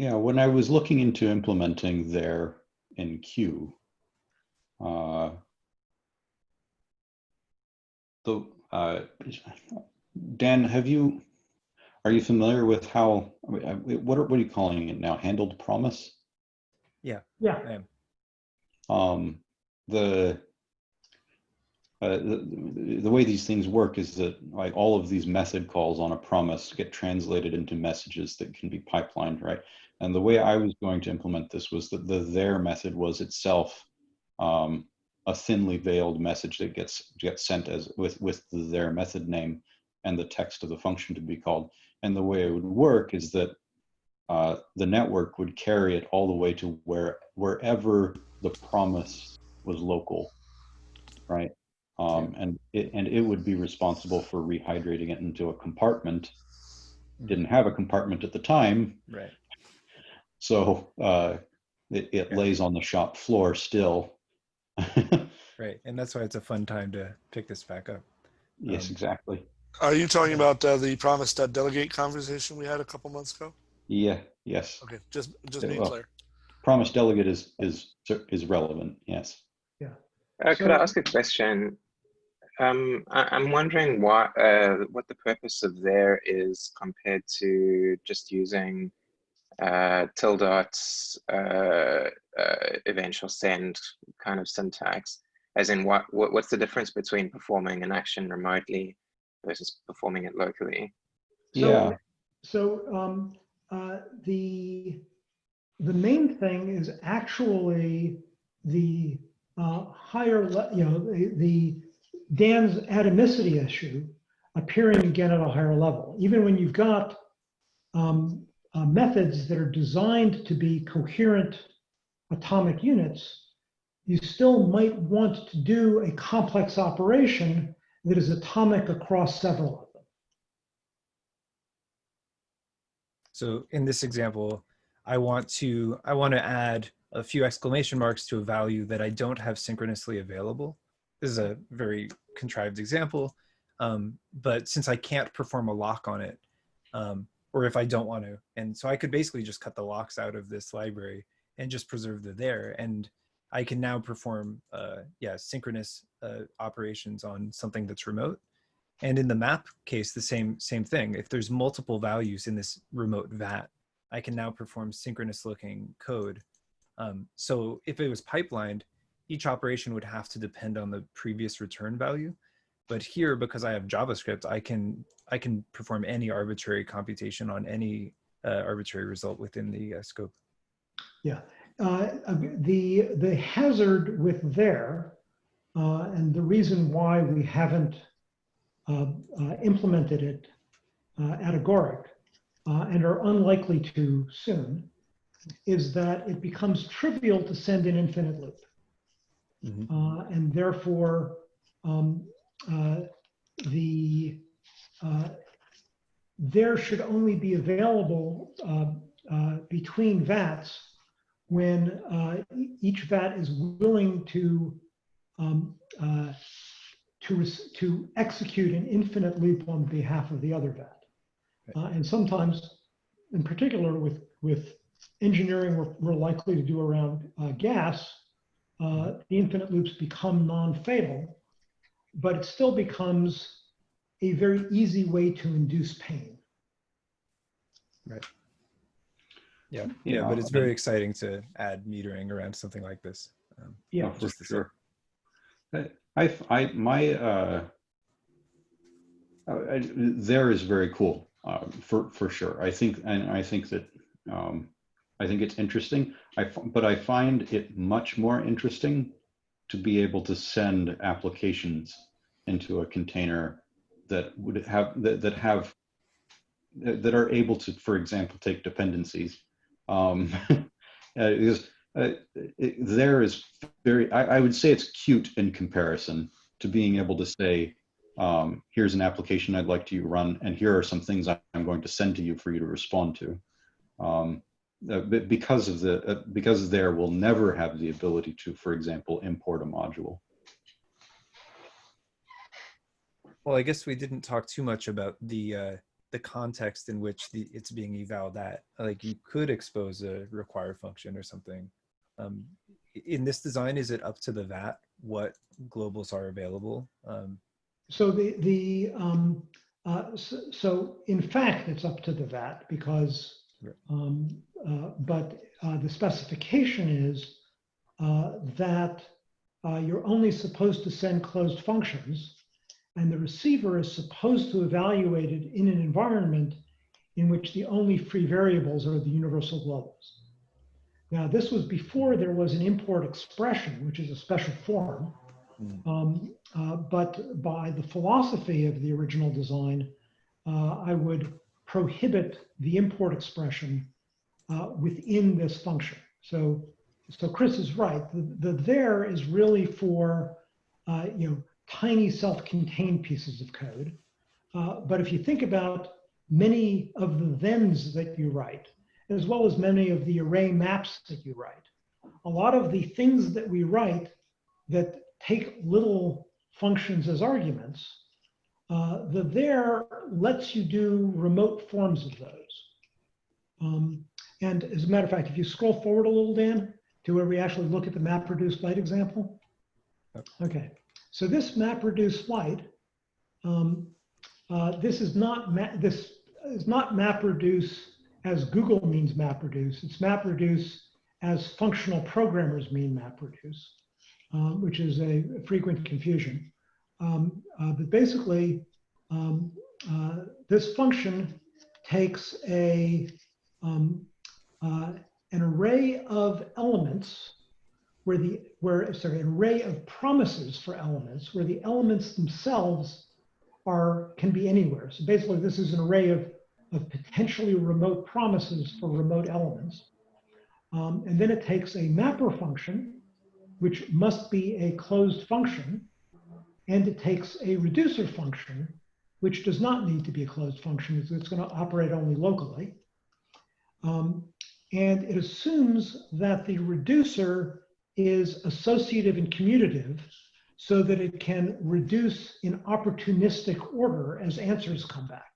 Yeah, when I was looking into implementing there in Q, uh, the uh, Dan, have you are you familiar with how I mean, I- what are what are you calling it now? Handled promise? Yeah, I am. um, the, uh, the the way these things work is that like all of these method calls on a promise get translated into messages that can be pipelined, right? And the way I was going to implement this was that the their method was itself um, a thinly veiled message that gets gets sent as with with the there method name and the text of the function to be called. And the way it would work is that uh, the network would carry it all the way to where wherever the promise was local, right? Um, and it and it would be responsible for rehydrating it into a compartment. Didn't have a compartment at the time, Right. So uh, it, it Yeah. lays on the shop floor still. Right. And that's why it's a fun time to pick this back up. yes, Um, exactly. Are you talking about uh, the promise delegate conversation we had a couple months ago? Yeah. Yes. Okay, just just Yeah, being well, clear. Promise delegate is is is relevant. Yes. Uh, could I So- ask a question? Um, I, I'm wondering what uh, what the purpose of there is compared to just using uh, tilde's uh, uh, eventual send kind of syntax. As in, what, what what's the difference between performing an action remotely versus performing it locally? So- yeah. So um, uh, the the main thing is actually the uh, higher, le- you know, the, the Dan's atomicity issue appearing again at a higher level. Even when you've got um, uh, methods that are designed to be coherent atomic units, you still might want to do a complex operation that is atomic across several of them. So in this example, I want to I want to add a few exclamation marks to a value that I don't have synchronously available. This is a very contrived example, um, but since I can't perform a lock on it, um, or if I don't want to, and so I could basically just cut the locks out of this library and just preserve the there, and I can now perform uh, yeah synchronous uh, operations on something that's remote. And in the map case, the same same thing. If there's multiple values in this remote vat, I can now perform synchronous looking code. Um, so if it was pipelined, each operation would have to depend on the previous return value. But here, because I have JavaScript, I can I can perform any arbitrary computation on any uh, arbitrary result within the uh, scope. Yeah, uh, the the hazard with there, uh, and the reason why we haven't uh, uh, implemented it uh, at Agoric uh, and are unlikely to soon, is that it becomes trivial to send an infinite loop, Mhm. uh, and therefore um, the uh, there should only be available uh, uh, between VATs when uh, each VAT is willing to um, uh, to to execute an infinite loop on behalf of the other VAT. Uh, and sometimes, in particular, with with engineering, we're, we're likely to do around uh, gas. Uh, the infinite loops become non-fatal, but it still becomes a very easy way to induce pain. Yeah, Yeah, yeah, but it's I mean- very exciting to add metering around something like this. Um, Yeah. For just same. sure. I, I, I- my, uh, I- I- there is very cool, uh, for, for sure. I think, and I think that, um, I think it's interesting. I, f- but I find it much more interesting to be able to send applications into a container that would have, that, that have that are able to, for example, take dependencies. Um, uh, because uh, it, there is very, I, I would say it's cute in comparison to being able to say, um, here's an application I'd like to you run, and here are some things I'm going to send to you for you to respond to. Um, uh, but because of the, uh, because there will never have the ability to, for example, import a module. Well, I guess we didn't talk too much about the uh, the context in which the it's being evaled at. Like you could expose a require function or something. Um, in this design, is it up to the VAT what globals are available? Um, So the, the, um, uh, so, so in fact, it's up to the VAT because, Right. Um, uh, but, uh, the specification is, uh, that, uh, you're only supposed to send closed functions and the receiver is supposed to evaluate it in an environment in which the only free variables are the universal globals. Now, this was before there was an import expression, which is a special form. Mm. Um, uh, but by the philosophy of the original design, uh, I would prohibit the import expression uh, within this function. So, so Chris is right. The, the there is really for uh, you know tiny self-contained pieces of code. Uh, but if you think about many of the thens that you write, as well as many of the array maps that you write, a lot of the things that we write that take little functions as arguments, uh, the there lets you do remote forms of those. Um, and as a matter of fact, if you scroll forward a little, Dan, to where we actually look at the map reduce flight example. Okay, so this map reduce flight, um, uh, this is not this is not map reduce as Google means map reduce. It's map reduce as functional programmers mean map reduce, um, which is a frequent confusion. Um, uh, but basically, um, uh, this function takes a um, uh, an array of elements where the where sorry an array of promises for elements where the elements themselves are can be anywhere. So basically, this is an array of of potentially remote promises for remote elements. Um, and then it takes a mapper function, which must be a closed function, and it takes a reducer function, which does not need to be a closed function. It's, it's going to operate only locally. Um, and it assumes that the reducer is associative and commutative so that it can reduce in opportunistic order as answers come back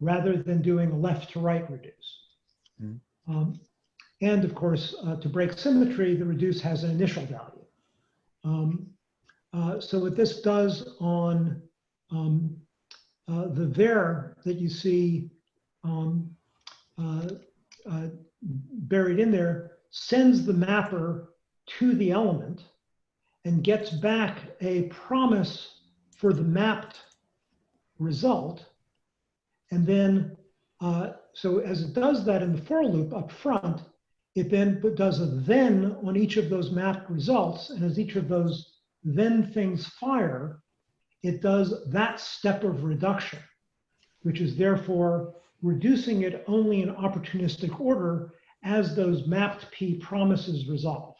rather than doing a left to right reduce. Mhm. Um, and of course, uh, to break symmetry, the reduce has an initial value. Um, uh, so what this does on um, uh, the there that you see um, uh, uh, buried in there sends the mapper to the element and gets back a promise for the mapped result and then, uh, so as it does that in the for loop up front, it then does a then on each of those mapped results. And as each of those then things fire, it does that step of reduction, which is therefore reducing it only in opportunistic order as those mapped P promises resolve.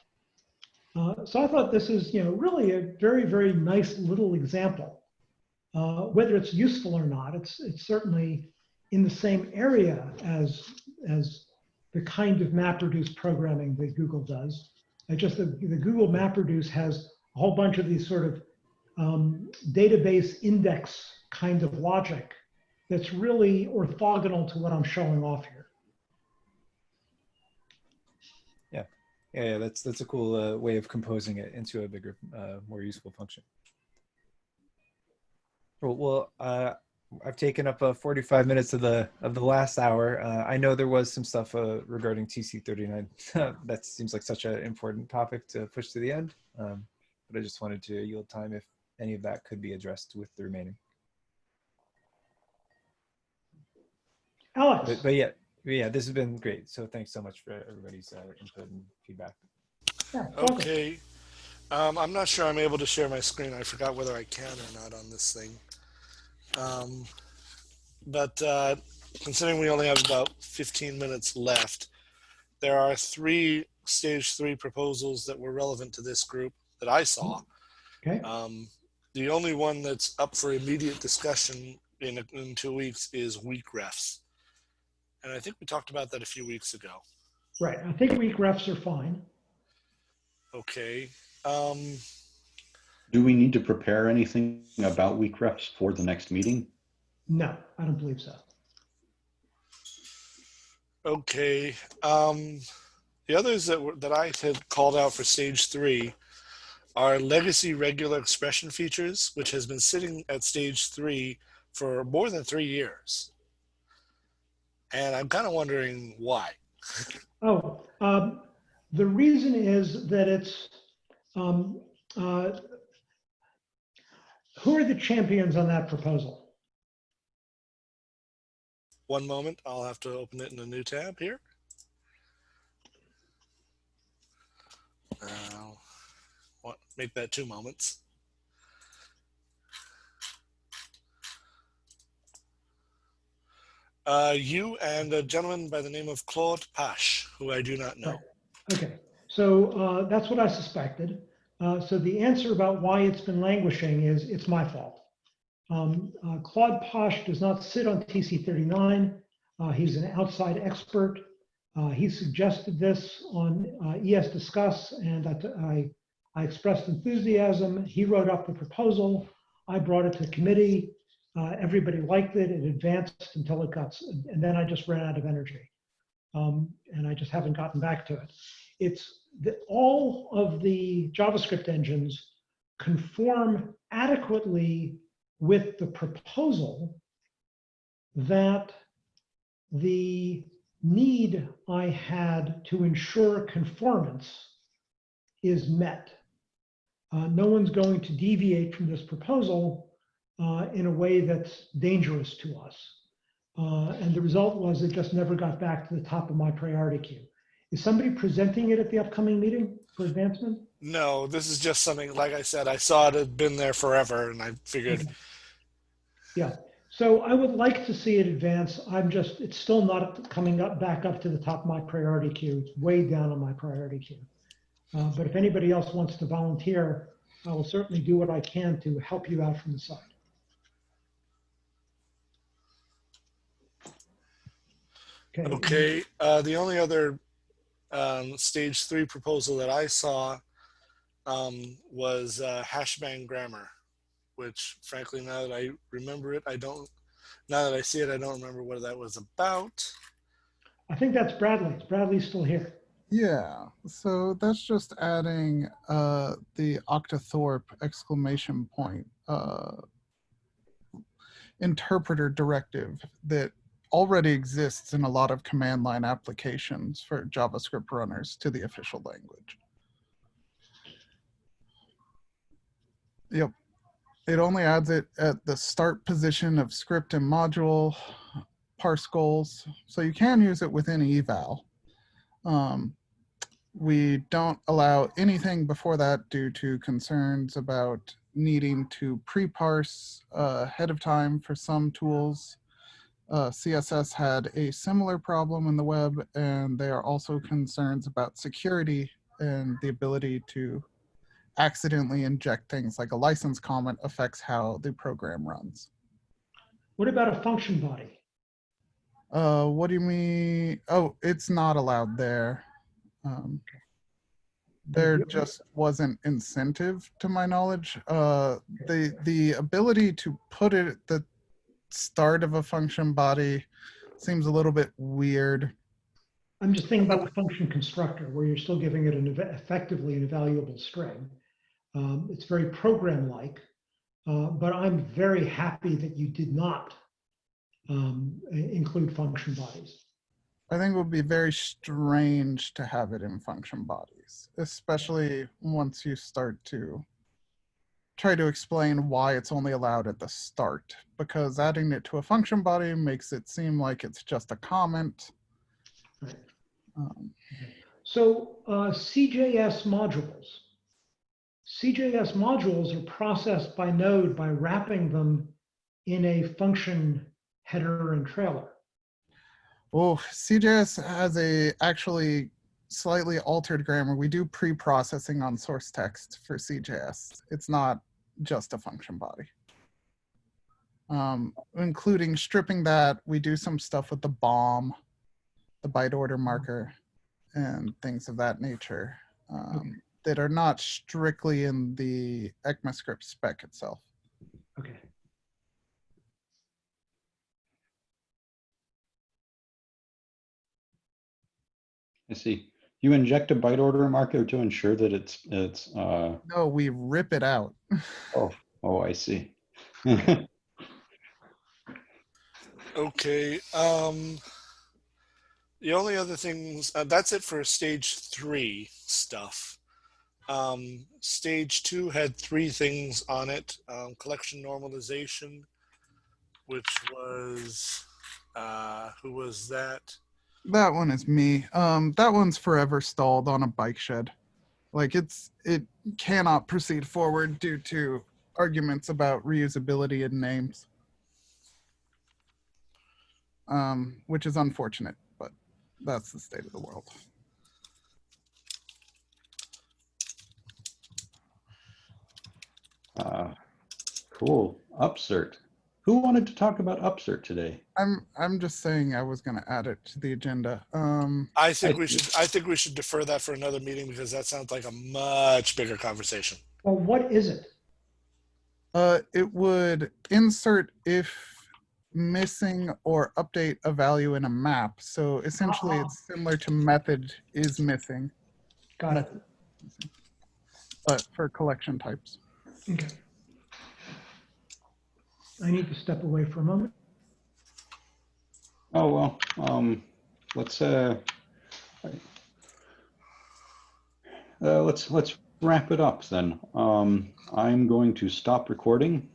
Uh, so I thought this is, you know, really a very, very nice little example uh, whether it's useful or not, it's, it's certainly in the same area as, as the kind of MapReduce programming that Google does. I just the, the Google MapReduce has a whole bunch of these sort of um, database index kind of logic that's really orthogonal to what I'm showing off here. Yeah, yeah, that's that's a cool uh, way of composing it into a bigger, uh, more useful function. Well, uh, I've taken up uh, 45 minutes of the of the last hour. Uh, I know there was some stuff uh, regarding TC39. that seems like such an important topic to push to the end. Um, but I just wanted to yield time if any of that could be addressed with the remaining. Alex. But, but yeah, yeah, this has been great. So thanks so much for everybody's uh, input and feedback. Yeah. Okay. Um, I'm not sure I'm able to share my screen. I forgot whether I can or not on this thing. Um, but uh, considering we only have about 15 minutes left, there are three stage three proposals that were relevant to this group that I saw. Okay, Um, the only one that's up for immediate discussion in, in two weeks is weak refs. And I think we talked about that a few weeks ago. right. I think weak refs are fine. Okay. Um, Do we need to prepare anything about weak refs for the next meeting? No, I don't believe so. okay. Um, the others that were, that I had called out for stage three are legacy regular expression features, which has been sitting at stage three for more than three years. And I'm kind of wondering why. Oh, um, the reason is that it's, um, uh, who are the champions on that proposal? One moment, I'll have to open it in a new tab here. Uh, make that two moments. Uh, you and a gentleman by the name of Claude Pache, who I do not know. Right. Okay, so uh, that's what I suspected. Uh, So the answer about why it's been languishing is it's my fault. Um, uh, Claude Pache does not sit on TC39. Uh, He's an outside expert. Uh, He suggested this on ES Discuss, and I, I- I expressed enthusiasm. He wrote up the proposal. I brought it to committee. Uh, Everybody liked it. It advanced until it got, and then I just ran out of energy. Um, And I just haven't gotten back to it it's that all of the JavaScript engines conform adequately with the proposal that the need I had to ensure conformance is met. Uh, no one's going to deviate from this proposal uh, in a way that's dangerous to us. Uh, and the result was it just never got back to the top of my priority queue. Is somebody presenting it at the upcoming meeting for advancement? No, this is just something, like I said, I saw it had been there forever and I figured, Okay. Yeah, so I would like to see it advance. I'm just, it's still not coming up, back up to the top of my priority queue. It's way down on my priority queue. Uh, But if anybody else wants to volunteer, I will certainly do what I can to help you out from the side. okay. Uh, the only other um, stage three proposal that I saw um, was uh, hashbang grammar, which frankly, now that I remember it, I don't, now that I see it, I don't remember what that was about. I think that's Bradley. Bradley's still here. Yeah, so that's just adding uh, the Octothorpe exclamation point uh, interpreter directive that already exists in a lot of command line applications for JavaScript runners to the official language. Yep. It only adds it at the start position of script and module parse goals. So you can use it within eval. Um, we don't allow anything before that due to concerns about needing to pre-parse uh, ahead of time for some tools. Uh, CSS had a similar problem in the web, and there are also concerns about security and the ability to accidentally inject things like a license comment affects how the program runs. What about a function body? Uh, what do you mean? Oh, it's not allowed there. Um, there just wasn't incentive to my knowledge. Uh, the the ability to put it at the start of a function body seems a little bit weird. I'm just thinking about the function constructor where you're still giving it an ev- effectively an evaluable string. Um, it's very program-like, uh, but I'm very happy that you did not um, include function bodies. I think it would be very strange to have it in function bodies, especially once you start to try to explain why it's only allowed at the start, because adding it to a function body makes it seem like it's just a comment. Right. Um, So uh, CJS modules. CJS modules are processed by Node by wrapping them in a function header and trailer. Oh, CJS has a actually slightly altered grammar. We do pre-processing on source text for CJS. It's not just a function body. Um, including stripping that, we do some stuff with the BOM, the byte order marker, and things of that nature um, that are not strictly in the ECMAScript spec itself. Okay. I see. You inject a byte order marker to ensure that it's, it's, uh, No, we rip it out. oh, oh, I see. Okay. Um, the only other things, uh, that's it for stage three stuff. Um, stage two had three things on it. Um, collection normalization, which was, uh, who was that? That one is me. Um, that one's forever stalled on a bike shed. Like it's it cannot proceed forward due to arguments about reusability and names. Um, which is unfortunate, but that's the state of the world. Uh, cool. Upsert. Who wanted to talk about Upsert today? I'm I'm just saying I was gonna add it to the agenda. Um, I think we should, I think we should defer that for another meeting because that sounds like a much bigger conversation. Well, what is it? Uh, it would insert if missing or update a value in a map. So essentially, Ah. it's similar to method is missing, Got it. but for collection types. Okay. I need to step away for a moment. Oh, well, um, let's, uh, uh, let's, let's wrap it up then. Um, I'm going to stop recording